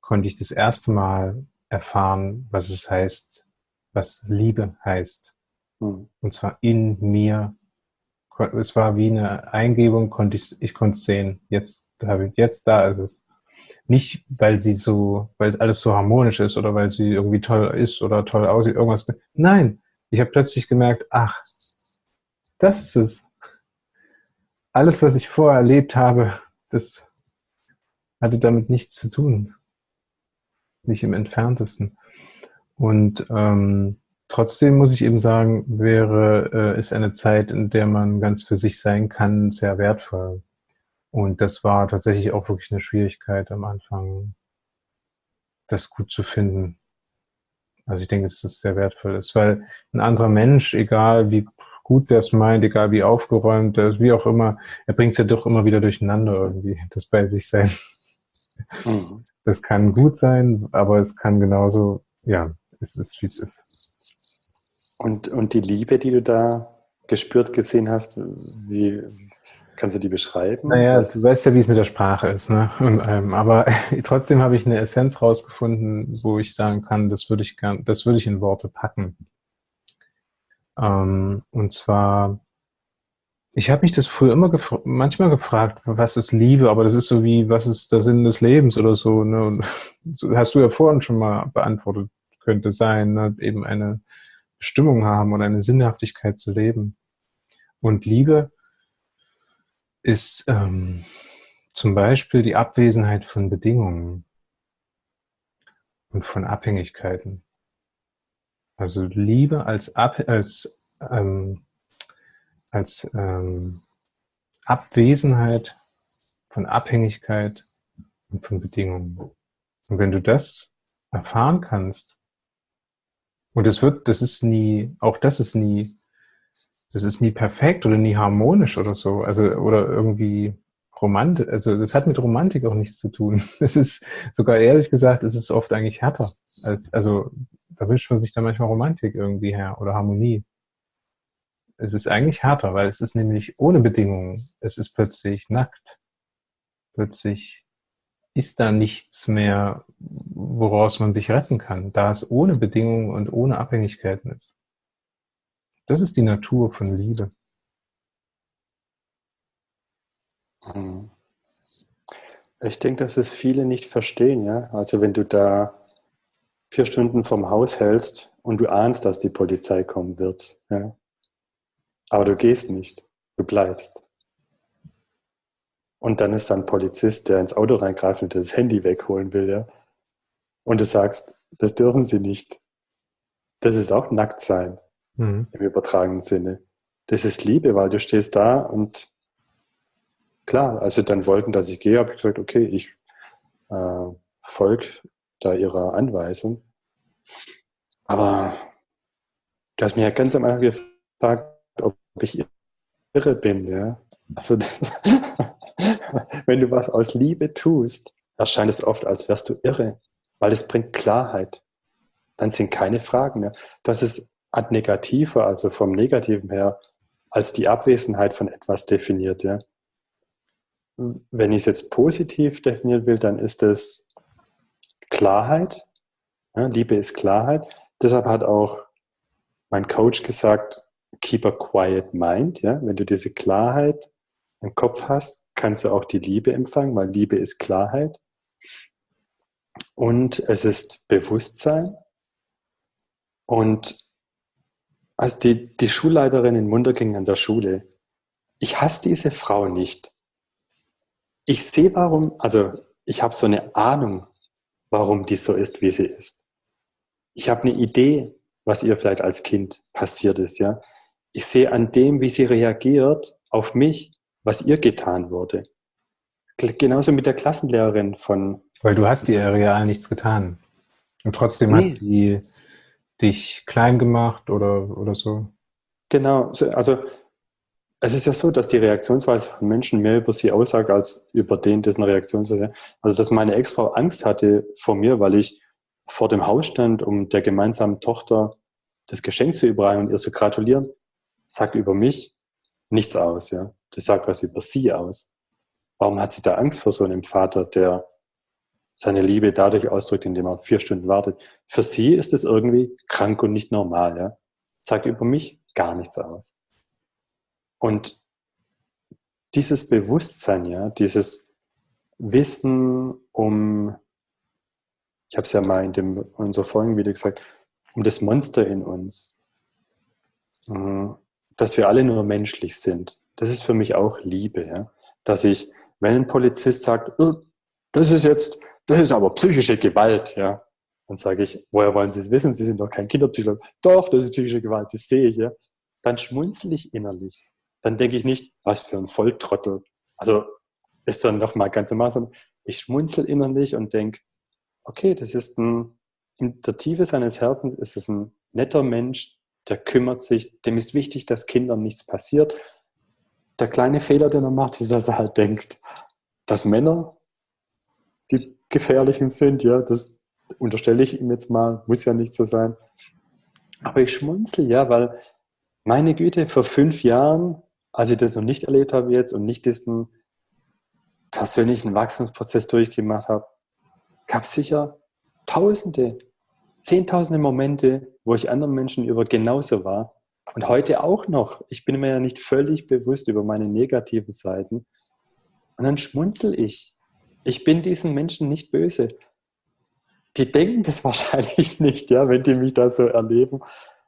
konnte ich das erste Mal erfahren, was es heißt, was Liebe heißt. Mhm. Und zwar in mir. Es war wie eine Eingebung, konnte ich, ich konnte es sehen. Jetzt jetzt da ist es. Nicht, weil sie so, weil es alles so harmonisch ist oder weil sie irgendwie toll ist oder toll aussieht, irgendwas. Nein, ich habe plötzlich gemerkt, ach, das ist es. Alles, was ich vorher erlebt habe, das hatte damit nichts zu tun nicht im entferntesten. Und ähm, trotzdem muss ich eben sagen, wäre, äh, ist eine Zeit, in der man ganz für sich sein kann, sehr wertvoll. Und das war tatsächlich auch wirklich eine Schwierigkeit am Anfang, das gut zu finden. Also ich denke, dass das sehr wertvoll ist, weil ein anderer Mensch, egal wie gut der es meint, egal wie aufgeräumt er ist, wie auch immer, er bringt es ja doch immer wieder durcheinander irgendwie, das bei sich sein. Mhm. Das kann gut sein, aber es kann genauso, ja, es ist, wie es ist. Und, und die Liebe, die du da gespürt gesehen hast, wie kannst du die beschreiben? Naja, du weißt ja, wie es mit der Sprache ist. Ne? Und, ähm, aber trotzdem habe ich eine Essenz rausgefunden, wo ich sagen kann, das würde ich, gern, das würde ich in Worte packen. Ähm, und zwar ich habe mich das früher immer gefra manchmal gefragt, was ist Liebe, aber das ist so wie, was ist der Sinn des Lebens oder so. Ne? Und hast du ja vorhin schon mal beantwortet, könnte sein, ne? eben eine Bestimmung haben und eine Sinnhaftigkeit zu leben. Und Liebe ist ähm, zum Beispiel die Abwesenheit von Bedingungen und von Abhängigkeiten. Also Liebe als, Ab als ähm, als ähm, Abwesenheit von Abhängigkeit und von Bedingungen. Und wenn du das erfahren kannst, und es wird, das ist nie, auch das ist nie, das ist nie perfekt oder nie harmonisch oder so, also oder irgendwie romantisch, also das hat mit Romantik auch nichts zu tun. Es ist sogar ehrlich gesagt, es ist oft eigentlich härter. Als, also da wünscht man sich dann manchmal Romantik irgendwie her oder Harmonie. Es ist eigentlich härter, weil es ist nämlich ohne Bedingungen. Es ist plötzlich nackt. Plötzlich ist da nichts mehr, woraus man sich retten kann, da es ohne Bedingungen und ohne Abhängigkeiten ist. Das ist die Natur von Liebe. Mhm. Ich denke, dass es viele nicht verstehen, ja. Also wenn du da vier Stunden vom Haus hältst und du ahnst, dass die Polizei kommen wird, ja, aber du gehst nicht, du bleibst. Und dann ist da ein Polizist, der ins Auto reingreift und das Handy wegholen will, ja. Und du sagst, das dürfen sie nicht. Das ist auch nackt sein mhm. im übertragenen Sinne. Das ist Liebe, weil du stehst da und klar, also dann wollten, dass ich gehe, habe ich gesagt, okay, ich äh, folge da ihrer Anweisung. Aber du hast mir ja ganz am Anfang gefragt, ob ich irre bin. Ja? Also, wenn du was aus Liebe tust, erscheint es oft, als wärst du irre, weil es bringt Klarheit. dann sind keine Fragen mehr. Das ist ad negativer, also vom Negativen her, als die Abwesenheit von etwas definiert. Ja. Wenn ich es jetzt positiv definieren will, dann ist es Klarheit. Ja, Liebe ist Klarheit. Deshalb hat auch mein Coach gesagt, keep a quiet mind. Ja? Wenn du diese Klarheit im Kopf hast, kannst du auch die Liebe empfangen, weil Liebe ist Klarheit. Und es ist Bewusstsein. Und als die, die Schulleiterin in Munderking an der Schule, ich hasse diese Frau nicht. Ich sehe warum, also ich habe so eine Ahnung, warum die so ist, wie sie ist. Ich habe eine Idee, was ihr vielleicht als Kind passiert ist, ja. Ich sehe an dem, wie sie reagiert auf mich, was ihr getan wurde. Genauso mit der Klassenlehrerin von. Weil du hast ihr real nichts getan. Und trotzdem nee. hat sie dich klein gemacht oder, oder so. Genau, also es ist ja so, dass die Reaktionsweise von Menschen mehr über sie aussagt als über den, dessen Reaktionsweise. Also dass meine Ex-Frau Angst hatte vor mir, weil ich vor dem Haus stand, um der gemeinsamen Tochter das Geschenk zu überreichen und ihr zu gratulieren, sagt über mich nichts aus. Ja? Das sagt was über sie aus. Warum hat sie da Angst vor so einem Vater, der seine Liebe dadurch ausdrückt, indem er vier Stunden wartet? Für sie ist es irgendwie krank und nicht normal. Ja? Sagt über mich gar nichts aus. Und dieses Bewusstsein, ja, dieses Wissen um, ich habe es ja mal in dem in unserer Folgen wieder gesagt, um das Monster in uns, mhm, dass wir alle nur menschlich sind. Das ist für mich auch Liebe, ja? dass ich, wenn ein Polizist sagt, oh, das ist jetzt, das ist aber psychische Gewalt, ja, dann sage ich, woher wollen Sie es wissen? Sie sind doch kein Kinderpsychologe. Doch, das ist psychische Gewalt, das sehe ich, ja. Dann schmunzel ich innerlich. Dann denke ich nicht, was für ein Volltrottel. Also ist dann nochmal ganz normal, sondern ich schmunzel innerlich und denke, okay, das ist ein in der Tiefe seines Herzens ist es ein netter Mensch, der kümmert sich, dem ist wichtig, dass Kindern nichts passiert. Der kleine Fehler, den er macht, ist, dass er halt denkt, dass Männer die gefährlichen sind, ja, das unterstelle ich ihm jetzt mal, muss ja nicht so sein. Aber ich schmunzel ja, weil meine Güte, vor fünf Jahren, als ich das noch nicht erlebt habe jetzt und nicht diesen persönlichen Wachstumsprozess durchgemacht habe, gab es sicher Tausende, zehntausende Momente, wo ich anderen Menschen über genauso war. Und heute auch noch. Ich bin mir ja nicht völlig bewusst über meine negativen Seiten. Und dann schmunzel ich. Ich bin diesen Menschen nicht böse. Die denken das wahrscheinlich nicht, ja, wenn die mich da so erleben.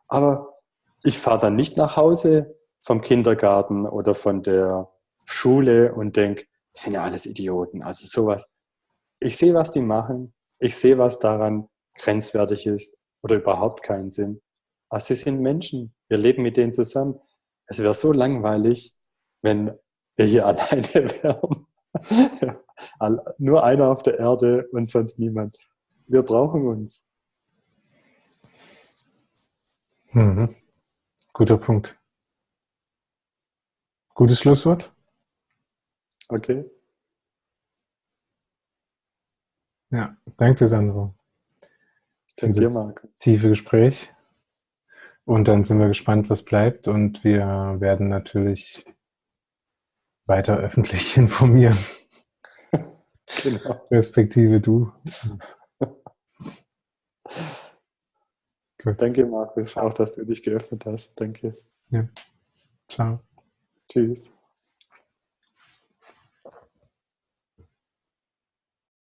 Aber ich fahre dann nicht nach Hause vom Kindergarten oder von der Schule und denke, das sind ja alles Idioten. Also sowas. Ich sehe, was die machen. Ich sehe, was daran grenzwertig ist oder überhaupt keinen Sinn. Aber sie sind Menschen. Wir leben mit denen zusammen. Es wäre so langweilig, wenn wir hier alleine wären. Nur einer auf der Erde und sonst niemand. Wir brauchen uns. Mhm. Guter Punkt. Gutes Schlusswort. Okay. Ja, danke, Sandro. Danke dir, Marc. Tiefe Gespräch. Und dann sind wir gespannt, was bleibt. Und wir werden natürlich weiter öffentlich informieren. Genau. Respektive du. Gut. Danke, Markus, auch, dass du dich geöffnet hast. Danke. Ja. Ciao. Tschüss.